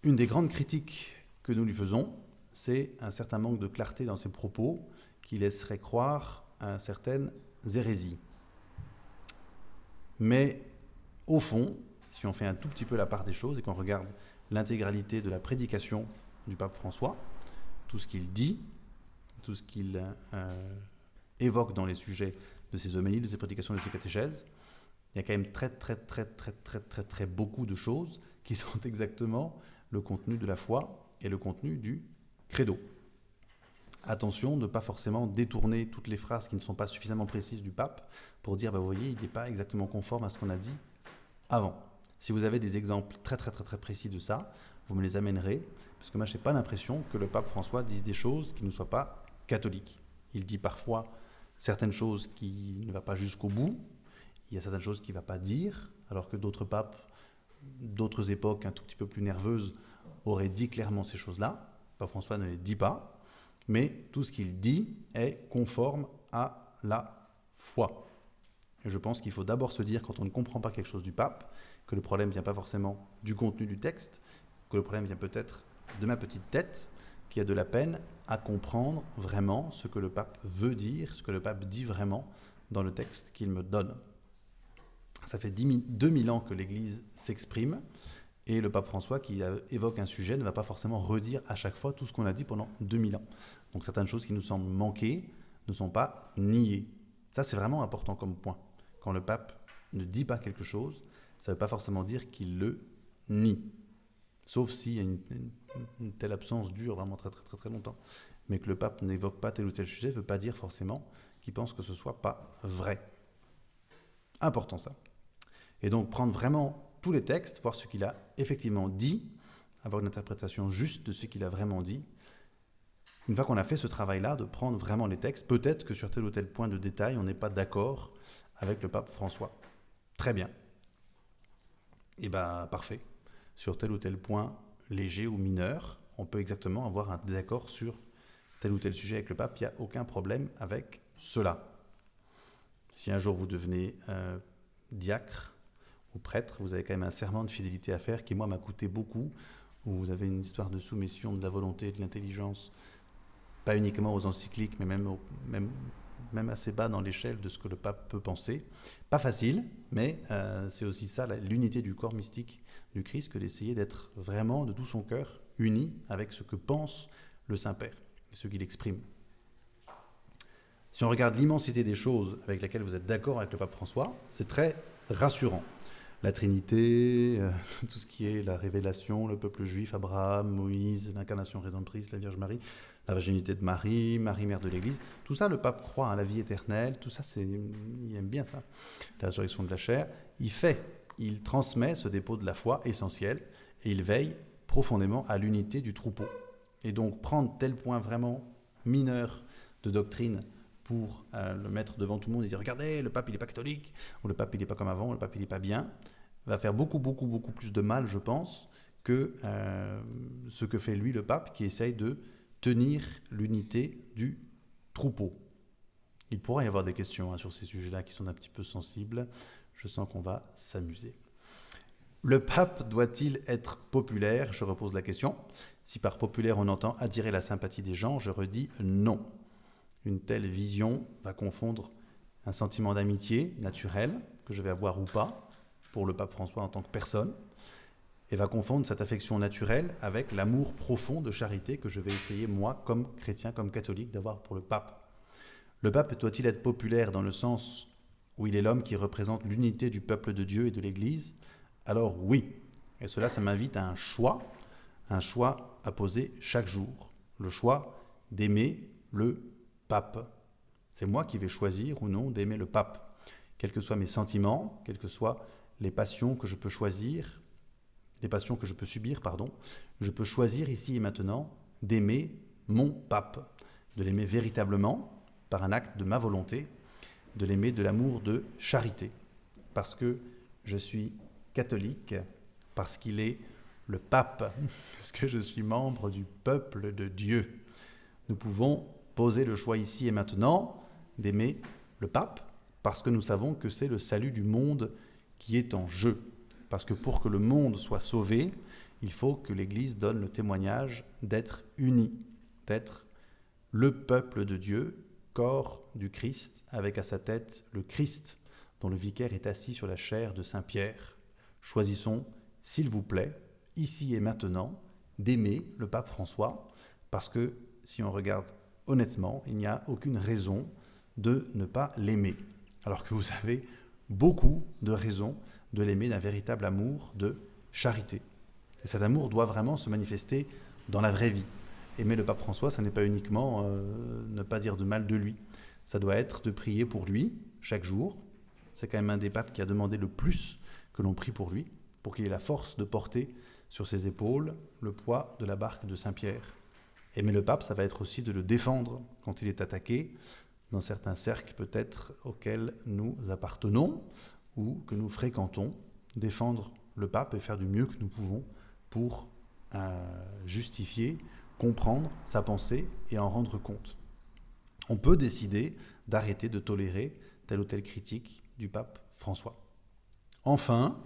S1: Une des grandes critiques que nous lui faisons, c'est un certain manque de clarté dans ses propos qui laisserait croire à certaines hérésies. Mais au fond, si on fait un tout petit peu la part des choses et qu'on regarde l'intégralité de la prédication du pape François, tout ce qu'il dit, tout ce qu'il euh, évoque dans les sujets de ses homélies, de ses prédications, de ses catéchèses, il y a quand même très très très très très très très beaucoup de choses qui sont exactement le contenu de la foi et le contenu du credo. Attention, ne pas forcément détourner toutes les phrases qui ne sont pas suffisamment précises du pape pour dire, bah, vous voyez, il n'est pas exactement conforme à ce qu'on a dit avant. Si vous avez des exemples très très très très précis de ça, vous me les amènerez, parce que moi je n'ai pas l'impression que le pape François dise des choses qui ne soient pas catholiques. Il dit parfois certaines choses qui ne vont pas jusqu'au bout, il y a certaines choses qu'il ne va pas dire, alors que d'autres papes d'autres époques un tout petit peu plus nerveuses auraient dit clairement ces choses-là. Pape François ne les dit pas, mais tout ce qu'il dit est conforme à la foi. Et je pense qu'il faut d'abord se dire, quand on ne comprend pas quelque chose du pape, que le problème vient pas forcément du contenu du texte, que le problème vient peut-être de ma petite tête, qui a de la peine à comprendre vraiment ce que le pape veut dire, ce que le pape dit vraiment dans le texte qu'il me donne. Ça fait 2000 ans que l'Église s'exprime et le pape François, qui évoque un sujet, ne va pas forcément redire à chaque fois tout ce qu'on a dit pendant 2000 ans. Donc certaines choses qui nous semblent manquer ne sont pas niées. Ça, c'est vraiment important comme point. Quand le pape ne dit pas quelque chose, ça ne veut pas forcément dire qu'il le nie. Sauf si une, une, telle absence dure vraiment très très très très longtemps. Mais que le pape n'évoque pas tel ou tel sujet ne veut pas dire forcément qu'il pense que ce soit pas vrai. Important ça. Et donc prendre vraiment tous les textes, voir ce qu'il a effectivement dit, avoir une interprétation juste de ce qu'il a vraiment dit. Une fois qu'on a fait ce travail-là, de prendre vraiment les textes, peut-être que sur tel ou tel point de détail, on n'est pas d'accord avec le pape François. Très bien. Et eh bien, parfait. Sur tel ou tel point léger ou mineur, on peut exactement avoir un désaccord sur tel ou tel sujet avec le pape. Il n'y a aucun problème avec cela. Si un jour vous devenez euh, diacre, prêtre, vous avez quand même un serment de fidélité à faire qui, moi, m'a coûté beaucoup, vous avez une histoire de soumission de la volonté, de l'intelligence, pas uniquement aux encycliques, mais même assez bas dans l'échelle de ce que le pape peut penser. Pas facile, mais euh, c'est aussi ça, l'unité du corps mystique du Christ, que d'essayer d'être vraiment de tout son cœur uni avec ce que pense le Saint-Père et ce qu'il exprime. Si on regarde l'immensité des choses avec lesquelles vous êtes d'accord avec le pape François, c'est très rassurant la Trinité, euh, tout ce qui est la révélation, le peuple juif, Abraham, Moïse, l'incarnation rédemptrice, la Vierge Marie, la virginité de Marie, Marie mère de l'Église, tout ça, le pape croit à la vie éternelle, tout ça, c'est, il aime bien ça, la résurrection de la chair. Il fait, il transmet ce dépôt de la foi essentiel et il veille profondément à l'unité du troupeau. Et donc prendre tel point vraiment mineur de doctrine pour euh, le mettre devant tout le monde et dire regardez, le pape il n'est pas catholique, ou le pape il n'est pas comme avant, le pape il n'est pas bien, va faire beaucoup, beaucoup, beaucoup plus de mal, je pense, que euh, ce que fait lui le pape qui essaye de tenir l'unité du troupeau. Il pourrait y avoir des questions hein, sur ces sujets-là qui sont un petit peu sensibles. Je sens qu'on va s'amuser. Le pape doit-il être populaire? Je repose la question. Si par populaire on entend attirer la sympathie des gens, je redis non. Une telle vision va confondre un sentiment d'amitié naturel, que je vais avoir ou pas, pour le pape François en tant que personne, et va confondre cette affection naturelle avec l'amour profond de charité que je vais essayer, moi, comme chrétien, comme catholique, d'avoir pour le pape. Le pape doit-il être populaire dans le sens où il est l'homme qui représente l'unité du peuple de Dieu et de l'Église? Alors oui. Et cela, ça m'invite à un choix, un choix à poser chaque jour. Le choix d'aimer le pape. C'est moi qui vais choisir ou non d'aimer le pape. Quels que soient mes sentiments, quelles que soient les passions que je peux choisir, les passions que je peux subir, pardon, je peux choisir ici et maintenant d'aimer mon pape, de l'aimer véritablement par un acte de ma volonté, de l'aimer de l'amour de charité, parce que je suis catholique, parce qu'il est le pape, parce que je suis membre du peuple de Dieu. Nous pouvons poser le choix ici et maintenant d'aimer le pape, parce que nous savons que c'est le salut du monde qui est en jeu. Parce que pour que le monde soit sauvé, il faut que l'Église donne le témoignage d'être unie, d'être le peuple de Dieu, corps du Christ, avec à sa tête le Christ, dont le vicaire est assis sur la chair de Saint Pierre. Choisissons, s'il vous plaît, ici et maintenant, d'aimer le pape François, parce que si on regarde honnêtement, il n'y a aucune raison de ne pas l'aimer. Alors que vous avez beaucoup de raisons de l'aimer d'un véritable amour de charité. Et cet amour doit vraiment se manifester dans la vraie vie. Aimer le pape François, ça n'est pas uniquement euh, ne pas dire de mal de lui. Ça doit être de prier pour lui chaque jour. C'est quand même un des papes qui a demandé le plus que l'on prie pour lui, pour qu'il ait la force de porter sur ses épaules le poids de la barque de Saint-Pierre. Aimer le pape, ça va être aussi de le défendre quand il est attaqué, dans certains cercles peut-être auxquels nous appartenons ou que nous fréquentons, défendre le pape et faire du mieux que nous pouvons pour euh, justifier, comprendre sa pensée et en rendre compte. On peut décider d'arrêter de tolérer telle ou telle critique du pape François. Enfin,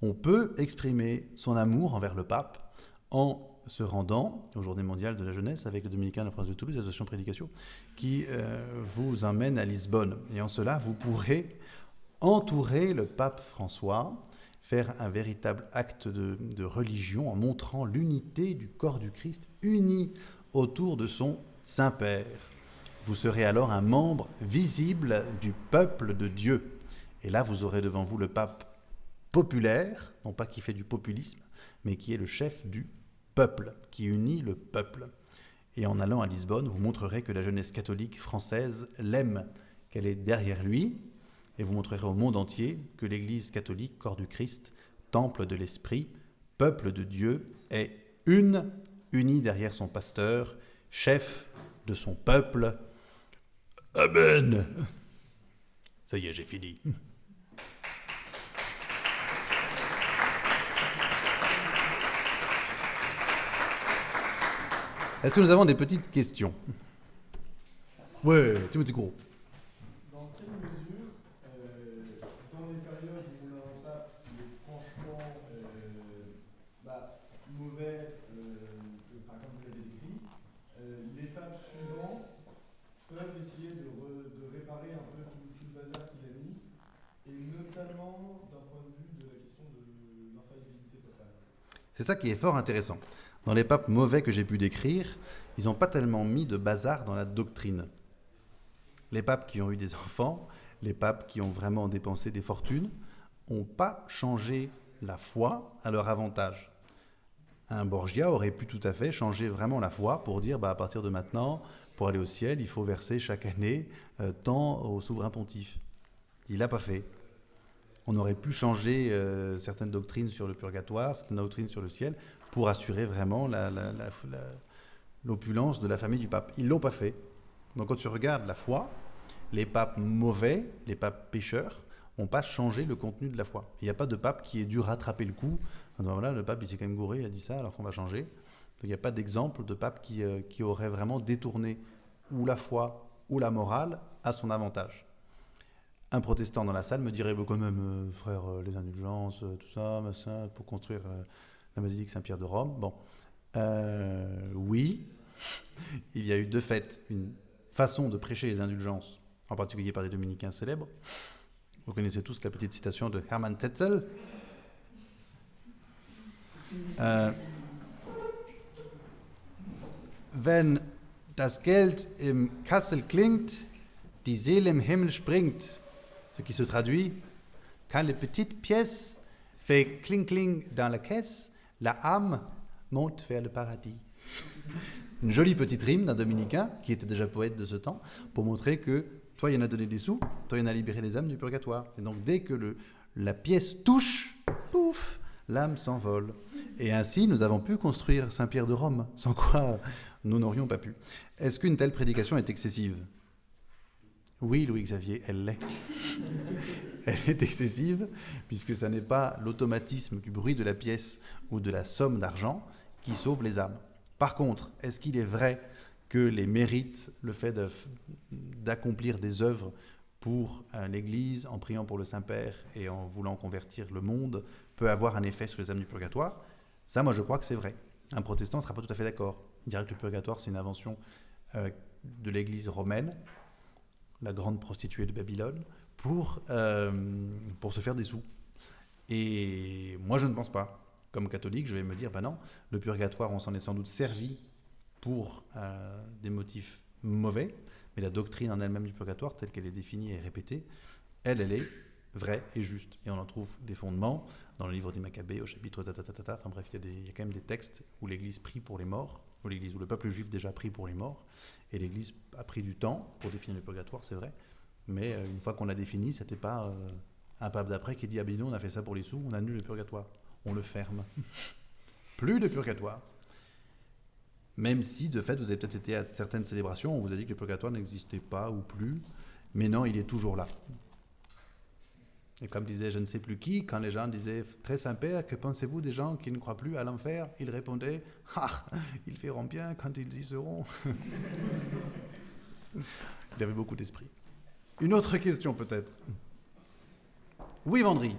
S1: on peut exprimer son amour envers le pape en se rendant aux Journées mondiales de la jeunesse avec le Dominicain de la Prince de Toulouse, l'association Prédication, qui euh, vous emmène à Lisbonne. Et en cela, vous pourrez entourer le pape François, faire un véritable acte de, de religion en montrant l'unité du corps du Christ uni autour de son Saint-Père. Vous serez alors un membre visible du peuple de Dieu. Et là, vous aurez devant vous le pape populaire, non pas qui fait du populisme, mais qui est le chef du peuple, qui unit le peuple. Et en allant à Lisbonne, vous montrerez que la jeunesse catholique française l'aime, qu'elle est derrière lui, et vous montrerez au monde entier que l'Église catholique, corps du Christ, temple de l'Esprit, peuple de Dieu, est une, unie derrière son pasteur, chef de son peuple. Amen. Ça y est, j'ai fini. Est-ce que nous avons des petites questions? Ouais, Timothée Gros.
S2: Dans quelle mesure, euh, dans les périodes où qui est franchement euh, bah, mauvais, euh, enfin, comme vous l'avez décrit, euh, les papes suivants peuvent essayer de, re- de réparer un peu tout, tout le bazar qu'il a mis, et notamment d'un point de vue de la question de l'infaillibilité papale.
S1: C'est ça qui est fort intéressant. Dans les papes mauvais que j'ai pu décrire, ils n'ont pas tellement mis de bazar dans la doctrine. Les papes qui ont eu des enfants, les papes qui ont vraiment dépensé des fortunes, n'ont pas changé la foi à leur avantage. Un Borgia aurait pu tout à fait changer vraiment la foi pour dire bah, à partir de maintenant, pour aller au ciel, il faut verser chaque année euh, tant au souverain pontife. Il l'a pas fait. On aurait pu changer euh, certaines doctrines sur le purgatoire, certaines doctrines sur le ciel, pour assurer vraiment l'opulence de la famille du pape. Ils l'ont pas fait. Donc quand tu regardes la foi, les papes mauvais, les papes pécheurs, n'ont pas changé le contenu de la foi. Il n'y a pas de pape qui ait dû rattraper le coup. voilà, le pape, il s'est quand même gouré, il a dit ça, alors qu'on va changer. Donc il n'y a pas d'exemple de pape qui, euh, qui aurait vraiment détourné ou la foi ou la morale à son avantage. Un protestant dans la salle me dirait, Bah, quand même, euh, frère, euh, les indulgences, tout ça, machin, pour construire la basilique Saint-Pierre de Rome. Bon, Euh, oui, il y a eu de fait une façon de prêcher les indulgences, en particulier par des dominicains célèbres. Vous connaissez tous la petite citation de Hermann Tetzel. Äh, wenn das Geld im Kassel klingt, die Seele im Himmel springt, ce qui se traduit, quand les petites pièces fait cling cling dans la caisse, la âme monte vers le paradis. Une jolie petite rime d'un dominicain, qui était déjà poète de ce temps, pour montrer que toi, il y en a donné des sous, toi, il y en a libéré les âmes du purgatoire. Et donc, dès que le, la pièce touche, pouf, l'âme s'envole. Et ainsi, nous avons pu construire Saint-Pierre de Rome, sans quoi nous n'aurions pas pu. Est-ce qu'une telle prédication est excessive? Oui, Louis-Xavier, elle l'est. Elle est excessive, puisque ce n'est pas l'automatisme du bruit de la pièce ou de la somme d'argent qui sauve les âmes. Par contre, est-ce qu'il est vrai que les mérites, le fait d'accomplir des œuvres pour euh, l'Église, en priant pour le Saint-Père et en voulant convertir le monde, peut avoir un effet sur les âmes du purgatoire? Ça, moi, je crois que c'est vrai. Un protestant ne sera pas tout à fait d'accord. Il dirait que le purgatoire, c'est une invention euh, de l'Église romaine, la grande prostituée de Babylone, pour, euh, pour se faire des sous. Et moi, je ne pense pas. Comme catholique, je vais me dire, ben non, le purgatoire, on s'en est sans doute servi pour euh, des motifs mauvais, mais la doctrine en elle-même du purgatoire, telle qu'elle est définie et répétée, elle, elle est vraie et juste. Et on en trouve des fondements dans le livre des Maccabées, au chapitre ta, Enfin bref, il y, a il y a quand même des textes où l'Église prie pour les morts, où l'Église, où le peuple juif déjà prie pour les morts, et l'Église a pris du temps pour définir le purgatoire, c'est vrai. Mais euh, une fois qu'on l'a défini, c'était pas euh, un pape d'après qui dit ah ben nous on a fait ça pour les sous, on annule le purgatoire, on le ferme. Plus de purgatoire. Même si, de fait, vous avez peut-être été à certaines célébrations, on vous a dit que le purgatoire n'existait pas ou plus, mais non, il est toujours là. Et comme disait je ne sais plus qui, quand les gens disaient Très Saint-Père, que pensez-vous des gens qui ne croient plus à l'enfer? Il répondait Ah, ils feront bien quand ils y seront. il avait beaucoup d'esprit. Une autre question peut-être Oui, Vendry.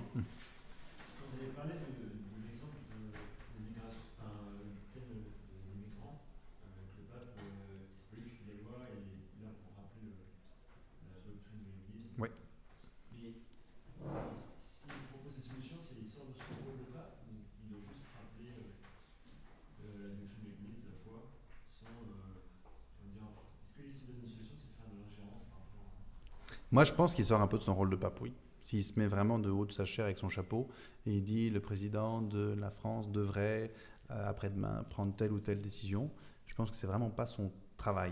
S1: Moi, je pense qu'il sort un peu de son rôle de pape, oui. S'il se met vraiment de haut de sa chair avec son chapeau et il dit le président de la France devrait, euh, après-demain, prendre telle ou telle décision, je pense que c'est vraiment pas son travail.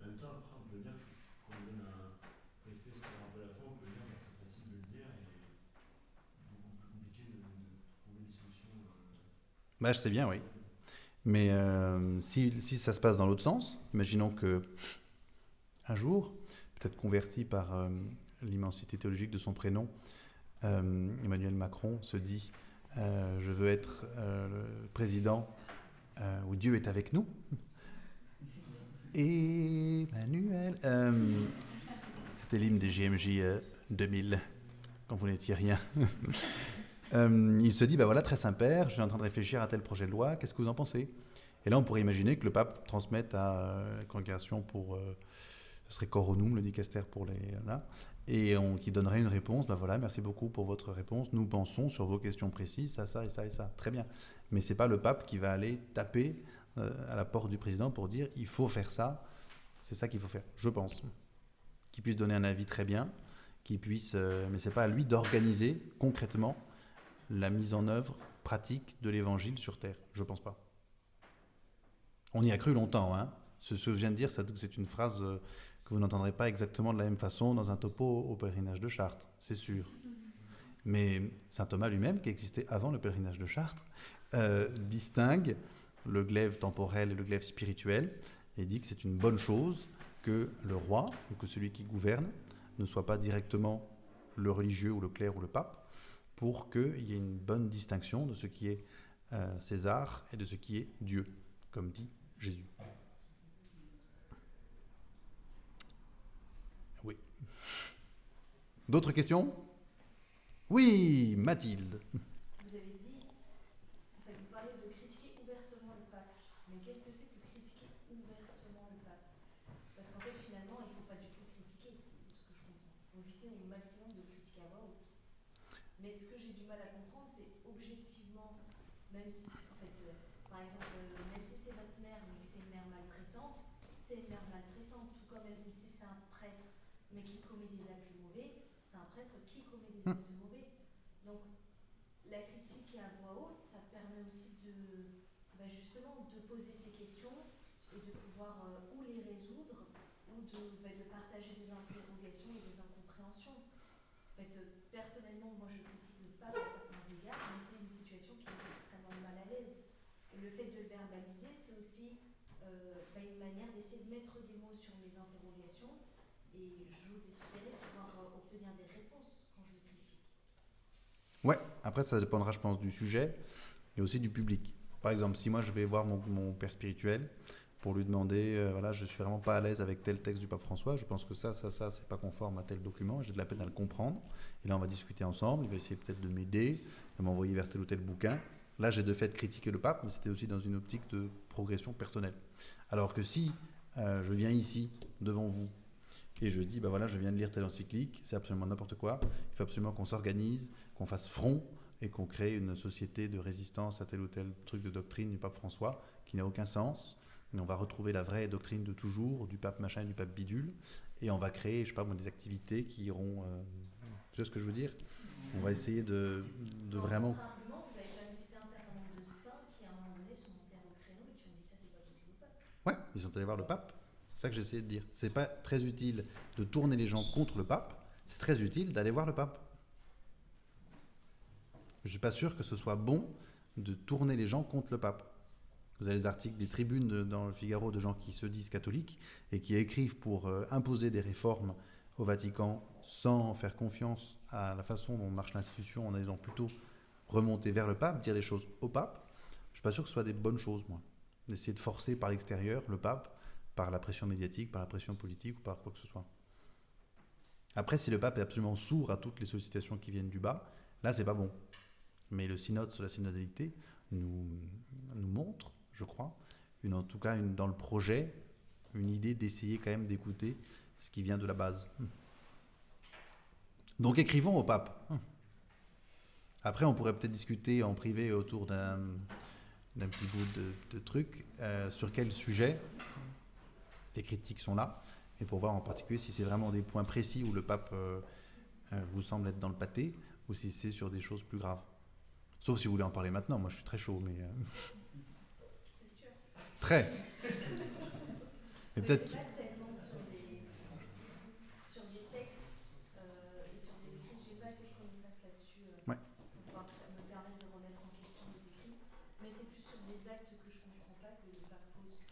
S1: En même temps, après, on peut dire qu'on donne un effet sur un peu la foi, on peut dire que c'est facile de le dire et beaucoup plus compliqué de, trouver des solutions. Euh... Bah, je sais bien, oui. Mais euh, si, si, ça se passe dans l'autre sens, imaginons que un jour, peut-être converti par euh, l'immensité théologique de son prénom, euh, Emmanuel Macron se dit euh, Je veux être le président où Dieu est avec nous. Emmanuel. C'était l'hymne des GMJ 2000, quand vous n'étiez rien. il se dit bah voilà, très Saint-Père, je suis en train de réfléchir à tel projet de loi, qu'est-ce que vous en pensez? Et là, on pourrait imaginer que le pape transmette à la congrégation pour ce serait coronum, le dicaster pour les là, et on, qui donnerait une réponse. Ben voilà, merci beaucoup pour votre réponse. Nous pensons sur vos questions précises, ça, ça et ça et ça. Très bien. Mais c'est pas le pape qui va aller taper euh, à la porte du président pour dire il faut faire ça. C'est ça qu'il faut faire, je pense. Qu'il puisse donner un avis très bien, qu'il puisse, euh, mais pas à lui d'organiser concrètement la mise en œuvre pratique de l'évangile sur terre. Je pense pas. On y a cru longtemps, hein. Ce que je viens de dire, c'est une phrase euh, vous n'entendrez pas exactement de la même façon dans un topo au pèlerinage de Chartres, c'est sûr. Mais saint Thomas lui-même, qui existait avant le pèlerinage de Chartres, euh, distingue le glaive temporel et le glaive spirituel et dit que c'est une bonne chose que le roi, ou que celui qui gouverne, ne soit pas directement le religieux ou le clerc ou le pape, pour qu'il y ait une bonne distinction de ce qui est euh, César et de ce qui est Dieu, comme dit Jésus. D'autres questions? Oui, Mathilde.
S3: Vous avez dit, enfin, vous parlez de critiquer ouvertement le pape. Mais qu'est-ce que c'est que critiquer ouvertement le pape Parce qu'en fait, finalement, il ne faut pas du tout critiquer, ce que je comprends. Vous évitez au maximum de critiquer à voix haute. Mais ce que j'ai du mal à comprendre, c'est objectivement, même si, en fait, euh, par exemple, euh, même si c'est votre mère, mais que c'est une mère maltraitante, c'est une mère maltraitante. Tout comme même si c'est un prêtre, mais qui commet des actes mauvais, c'est un prêtre qui commet des
S1: Hmm.
S3: actes mauvais. Donc, la critique à voix haute, ça permet aussi de, bah, justement, de poser ces questions pouvoir euh, ou les résoudre ou de, bah, de partager des interrogations et des incompréhensions. En fait, euh, personnellement, moi je critique pape à certains égards, mais c'est une situation qui met extrêmement mal à l'aise. Et le fait de le verbaliser, c'est aussi euh, bah, une manière d'essayer de mettre des mots sur mes interrogations et j'ose espérer pouvoir obtenir des réponses quand je le critique.
S1: Ouais, après ça dépendra, je pense, du sujet et aussi du public. Par exemple, si moi je vais voir mon père spirituel pour lui demander, euh, voilà, je suis vraiment pas à l'aise avec tel texte du pape François, je pense que ça, ça, ça, c'est pas conforme à tel document, j'ai de la peine à le comprendre. Et là, on va discuter ensemble, il va essayer peut-être de m'aider, de m'envoyer vers tel ou tel bouquin. Là, j'ai de fait critiqué le pape, mais c'était aussi dans une optique de progression personnelle. Alors que si euh, je viens ici, devant vous, et je dis, bah voilà, je viens de lire telle encyclique, c'est absolument n'importe quoi, il faut absolument qu'on s'organise, qu'on fasse front et qu'on crée une société de résistance à tel ou tel truc de doctrine du pape François qui n'a aucun sens. On va retrouver la vraie doctrine de toujours, du pape machin et du pape bidule, et on va créer, je sais pas moi, des activités qui iront. euh, tu vois ce que je veux dire? On va essayer de, vraiment.
S3: vous avez quand même cité un certain nombre de saints qui, à un moment donné, sont montés au créneau et qui ont dit ça, c'est pas possible ou pas?
S1: Ouais, ils sont allés voir le pape. C'est ça que j'essayais de dire. C'est pas très utile de tourner les gens contre le pape, c'est très utile d'aller voir le pape. Je suis pas sûr que ce soit bon de tourner les gens contre le pape. Vous avez les articles des tribunes dans le Figaro de gens qui se disent catholiques et qui écrivent pour euh, imposer des réformes au Vatican sans faire confiance à la façon dont marche l'institution en ayant plutôt remonté vers le pape, dire les choses au pape. Je suis pas sûr que ce soit des bonnes choses, moi. D'essayer de forcer par l'extérieur le pape, par la pression médiatique, par la pression politique ou par quoi que ce soit. Après, si le pape est absolument sourd à toutes les sollicitations qui viennent du bas, là, c'est pas bon. Mais le synode sur la synodalité nous montre, je crois, en tout cas dans le projet, une idée d'essayer quand même d'écouter ce qui vient de la base. Donc écrivons au pape. Après, on pourrait peut-être discuter en privé autour d'un petit bout de, truc euh, sur quel sujet les critiques sont là et pour voir en particulier si c'est vraiment des points précis où le pape euh, euh, vous semble être dans le pâté ou si c'est sur des choses plus graves. Sauf si vous voulez en parler maintenant, moi je suis très chaud, mais... très Mais peut-être...
S3: c'est pas tellement sur des, textes euh, et sur des écrits, j'ai pas assez de connaissances là-dessus euh, pour pouvoir me permettre de remettre en question les écrits, mais c'est plus sur des actes que je comprends pas que pape pose.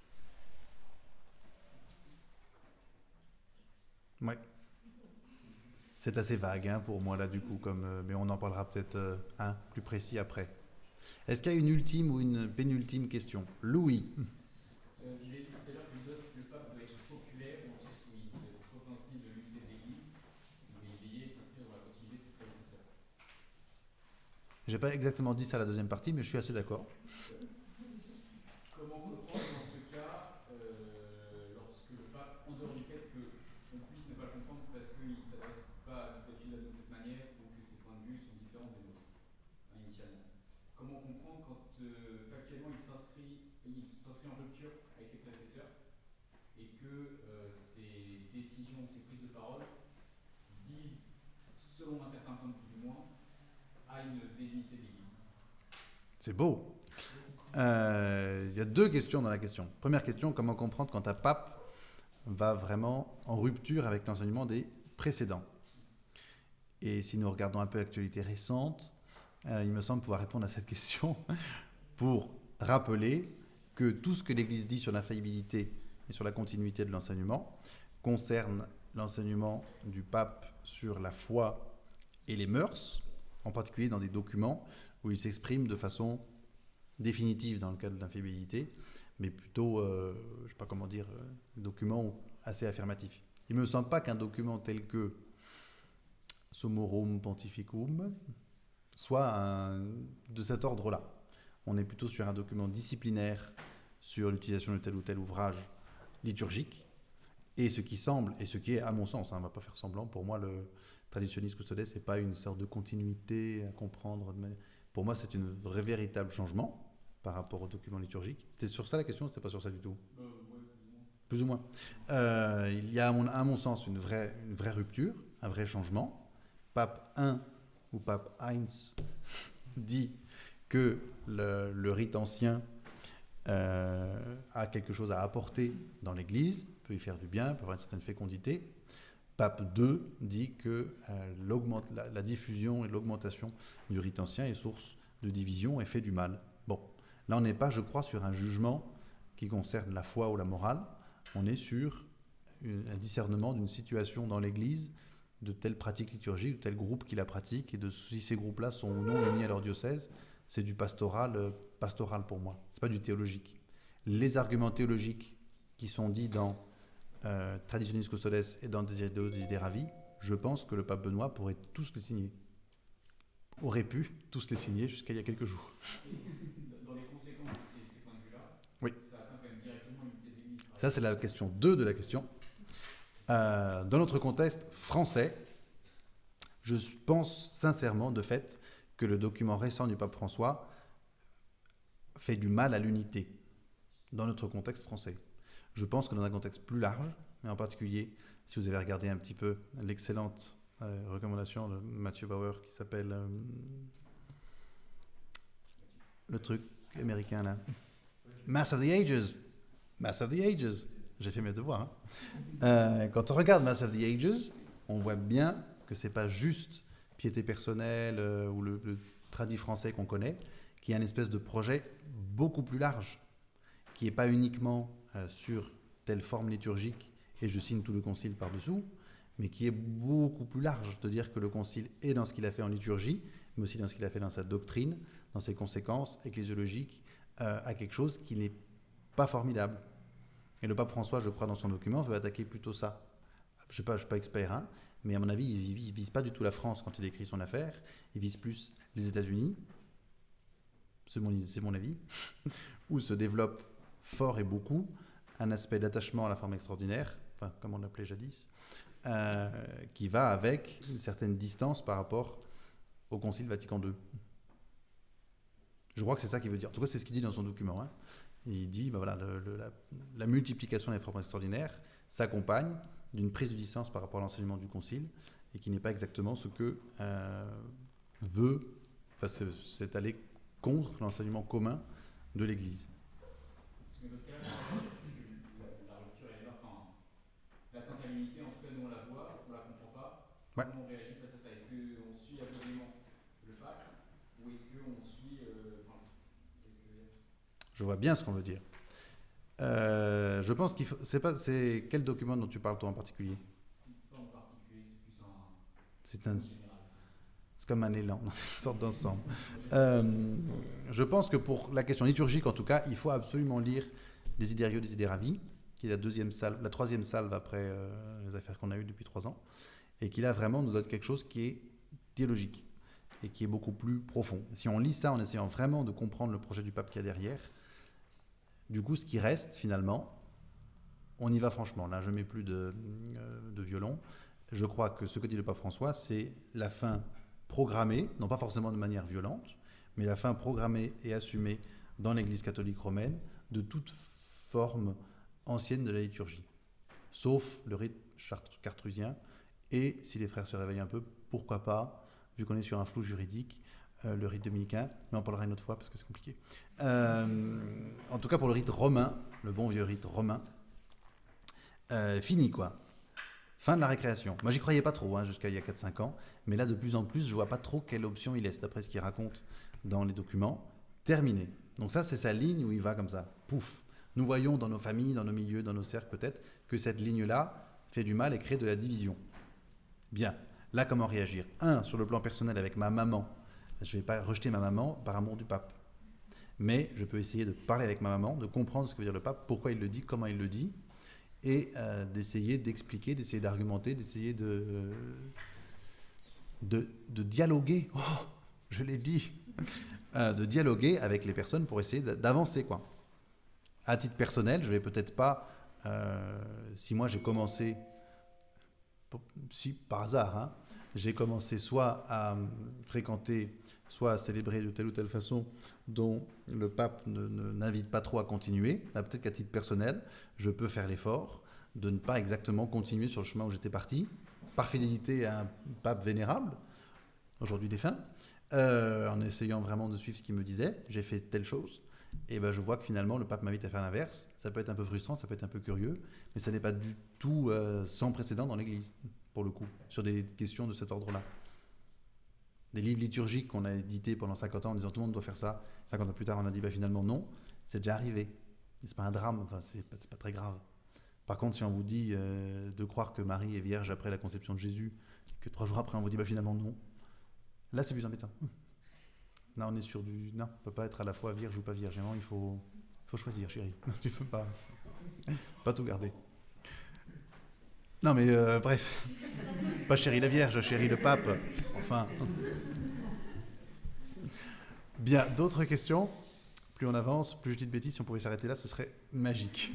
S1: Ouais. C'est assez vague hein, pour moi là du coup, comme, euh, mais on en parlera peut-être euh, un plus précis après. Est-ce qu'il y a une ultime ou une pénultime question? Louis
S4: Euh, vous avez dit tout à l'heure que le- le pape doit être populaire, dans le sens où il doit être représentatif de l'unité de l'Église, mais veiller à s'inscrire dans la continuité de ses prédécesseurs.
S1: J'ai pas exactement dit ça à la deuxième partie, mais je suis assez d'accord.
S4: Comment comprendre dans ce cas, euh, lorsque le pape, en dehors du fait qu'on puisse ne pas le comprendre parce qu'il ne s'adresse pas d'habitude à nous de cette manière, ou que ses points de vue sont différents des nôtres, hein, initialement Comment comprendre quand euh, factuellement il s'inscrit il s'inscrit en rupture avec ses prédécesseurs et que euh, ses décisions, ses prises de parole visent, selon un certain point de vue du moins, à une désunité de l'Église
S1: C'est beau. Euh, Il y a deux questions dans la question. Première question, comment comprendre quand un pape va vraiment en rupture avec l'enseignement des précédents? Et si nous regardons un peu l'actualité récente, euh, il me semble pouvoir répondre à cette question pour rappeler que tout ce que l'Église dit sur l'infaillibilité et sur la continuité de l'enseignement concerne l'enseignement du pape sur la foi et les mœurs, en particulier dans des documents où il s'exprime de façon définitive dans le cadre de mais plutôt, euh, je ne sais pas comment dire, euh, des documents assez affirmatifs. Il ne me semble pas qu'un document tel que Summorum Pontificum soit un- de cet ordre-là. On est plutôt sur un document disciplinaire sur l'utilisation de tel ou tel ouvrage liturgique, et ce qui semble, et ce qui est à mon sens, hein, on ne va pas faire semblant, pour moi le traditionnisme custodes, c'est pas une sorte de continuité à comprendre. Pour moi, c'est un vrai véritable changement par rapport au document liturgique. C'était sur ça la question, c'était pas sur ça du tout.
S4: Euh, ouais, plus ou moins.
S1: Plus ou moins. Euh, il y a, à mon, à mon sens, une vraie, une vraie rupture, un vrai changement. Pape 1 ou pape Heinz dit que le, le rite ancien euh, a quelque chose à apporter dans l'Église, peut y faire du bien, peut avoir une certaine fécondité. Pape 2 dit que euh, la, diffusion et l'augmentation du rite ancien est source de division et fait du mal. Bon, là on n'est pas, je crois, sur un jugement qui concerne la foi ou la morale, on est sur un discernement d'une situation dans l'Église, de telle pratique liturgique, de tel groupe qui la pratique, et de si ces groupes-là sont ou non unis à leur diocèse, c'est du pastoral, euh, pastoral pour moi. C'est pas du théologique. Les arguments théologiques qui sont dits dans euh, Traditionis Custodes et dans Desidero Desideravi, je pense que le pape Benoît pourrait tous les signer. Aurait pu tous les signer jusqu'à il y a quelques jours.
S4: Dans les conséquences de ces, ces points de vue-là,
S1: Oui.
S4: ça atteint quand même directement l'unité
S1: Ça, c'est la question 2 de la question. Euh, dans notre contexte français, je pense sincèrement, de fait, que le document récent du pape François fait du mal à l'unité dans notre contexte français. Je pense que dans un contexte plus large, et en particulier si vous avez regardé un petit peu l'excellente euh, recommandation de Mathieu Bauer qui s'appelle euh, le truc américain là, Mass of the Ages. Mass of the Ages. J'ai fait mes devoirs. hein. Euh, quand on regarde Mass of the Ages, on voit bien que c'est pas juste piété personnelle ou le, tradit français qu'on connaît, qui est un espèce de projet beaucoup plus large, qui n'est pas uniquement sur telle forme liturgique et je signe tout le concile par-dessous, mais qui est beaucoup plus large, de dire que le concile est dans ce qu'il a fait en liturgie, mais aussi dans ce qu'il a fait dans sa doctrine, dans ses conséquences ecclésiologiques, euh, à quelque chose qui n'est pas formidable. Et le pape François, je crois, dans son document, veut attaquer plutôt ça. Je ne suis pas expert, hein, mais à mon avis, il ne vise pas du tout la France quand il écrit son affaire. Il vise plus les États-Unis, c'est mon, mon avis, où se développe fort et beaucoup un aspect d'attachement à la forme extraordinaire, enfin, comme on l'appelait jadis, euh, qui va avec une certaine distance par rapport au Concile Vatican II. Je crois que c'est ça qu'il veut dire. En tout cas, c'est ce qu'il dit dans son document. hein. Il dit, ben voilà, la, multiplication des formes extraordinaires s'accompagne d'une prise de distance par rapport à l'enseignement du Concile et qui n'est pas exactement ce que euh, veut, c'est aller contre l'enseignement commun de l'Église.
S4: Mais dans ce cas-là, parce que la, la rupture est là, enfin, l'atteinte à l'unité, en tout cas nous on la voit, on la comprend pas.
S1: Ouais.
S4: Comment on réagit face à ça? Est-ce qu'on suit aveuglément le pape ou est-ce qu'on suit. euh, Enfin, qu'est-ce que Je
S1: vois bien ce qu'on veut dire. Euh, je pense qu'il faut. C'est pas. C'est quel document dont tu parles toi en particulier?
S4: Pas en particulier, c'est plus un.
S1: C'est un. Comme un élan, une sorte d'ensemble. Euh, je pense que pour la question liturgique, en tout cas, il faut absolument lire Desiderio Desideravi, qui est la deuxième salve, la troisième salve après euh, les affaires qu'on a eues depuis trois ans, et qui là vraiment nous donne quelque chose qui est théologique et qui est beaucoup plus profond. Si on lit ça en essayant vraiment de comprendre le projet du pape qu'il y a derrière, du coup, ce qui reste finalement, on y va franchement. Là, je mets plus de, euh, de violon. Je crois que ce que dit le pape François, c'est la fin programmée, non pas forcément de manière violente, mais la fin programmée et assumée dans l'Église catholique romaine de toute forme ancienne de la liturgie, sauf le rite cartrusien, et si les frères se réveillent un peu, pourquoi pas, vu qu'on est sur un flou juridique, euh, le rite dominicain, mais on parlera une autre fois parce que c'est compliqué. Euh, en tout cas pour le rite romain, le bon vieux rite romain, euh, fini quoi. Fin de la récréation. Moi, j'y croyais pas trop hein, jusqu'à il y a 4-5 ans, mais là, de plus en plus, je vois pas trop quelle option il laisse, d'après ce qu'il raconte dans les documents. Terminé. Donc ça, c'est sa ligne où il va comme ça. Pouf. Nous voyons dans nos familles, dans nos milieux, dans nos cercles peut-être, que cette ligne-là fait du mal et crée de la division. Bien. Là, comment réagir? Un, sur le plan personnel avec ma maman. Je ne vais pas rejeter ma maman par amour du pape. Mais je peux essayer de parler avec ma maman, de comprendre ce que veut dire le pape, pourquoi il le dit, comment il le dit, et euh, d'essayer d'expliquer, d'essayer d'argumenter, d'essayer de, de, de dialoguer. Oh, je l'ai dit. Euh, de dialoguer avec les personnes pour essayer d'a- d'avancer. quoi. À titre personnel, je vais peut-être pas. euh, si moi j'ai commencé, si par hasard, hein, j'ai commencé soit à fréquenter, soit à célébrer de telle ou telle façon dont le pape n'invite pas trop à continuer. Là, peut-être qu'à titre personnel, je peux faire l'effort de ne pas exactement continuer sur le chemin où j'étais parti, par fidélité à un pape vénérable, aujourd'hui défunt, euh, en essayant vraiment de suivre ce qu'il me disait. J'ai fait telle chose. Et ben, je vois que finalement, le pape m'invite à faire l'inverse. Ça peut être un peu frustrant, ça peut être un peu curieux, mais ça n'est pas du tout euh, sans précédent dans l'Église, pour le coup, sur des questions de cet ordre-là. Des livres liturgiques qu'on a édités pendant 50 ans en disant tout le monde doit faire ça. 50 ans plus tard, on a dit bah, finalement non, c'est déjà arrivé. C'est pas un drame, enfin, c'est pas, très grave. Par contre, si on vous dit euh, de croire que Marie est vierge après la conception de Jésus, que trois jours après on vous dit bah, finalement non, là c'est plus embêtant. Là, on est sur du. Non, on peut pas être à la fois vierge ou pas vierge. Il faut, faut choisir, chérie. tu peux pas, pas tout garder. Non, mais euh, bref. Pas chérie la Vierge, chérie le pape. Bien, d'autres questions? Plus on avance, plus je dis de bêtises. Si on pouvait s'arrêter là, ce serait magique.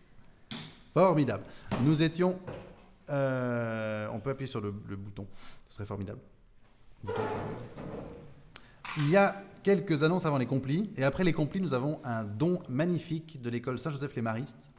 S1: Formidable. Nous étions. euh, on peut appuyer sur le, bouton. Ce serait formidable. Il y a quelques annonces avant les complis. Et après les complis, nous avons un don magnifique de l'école Saint-Joseph les Maristes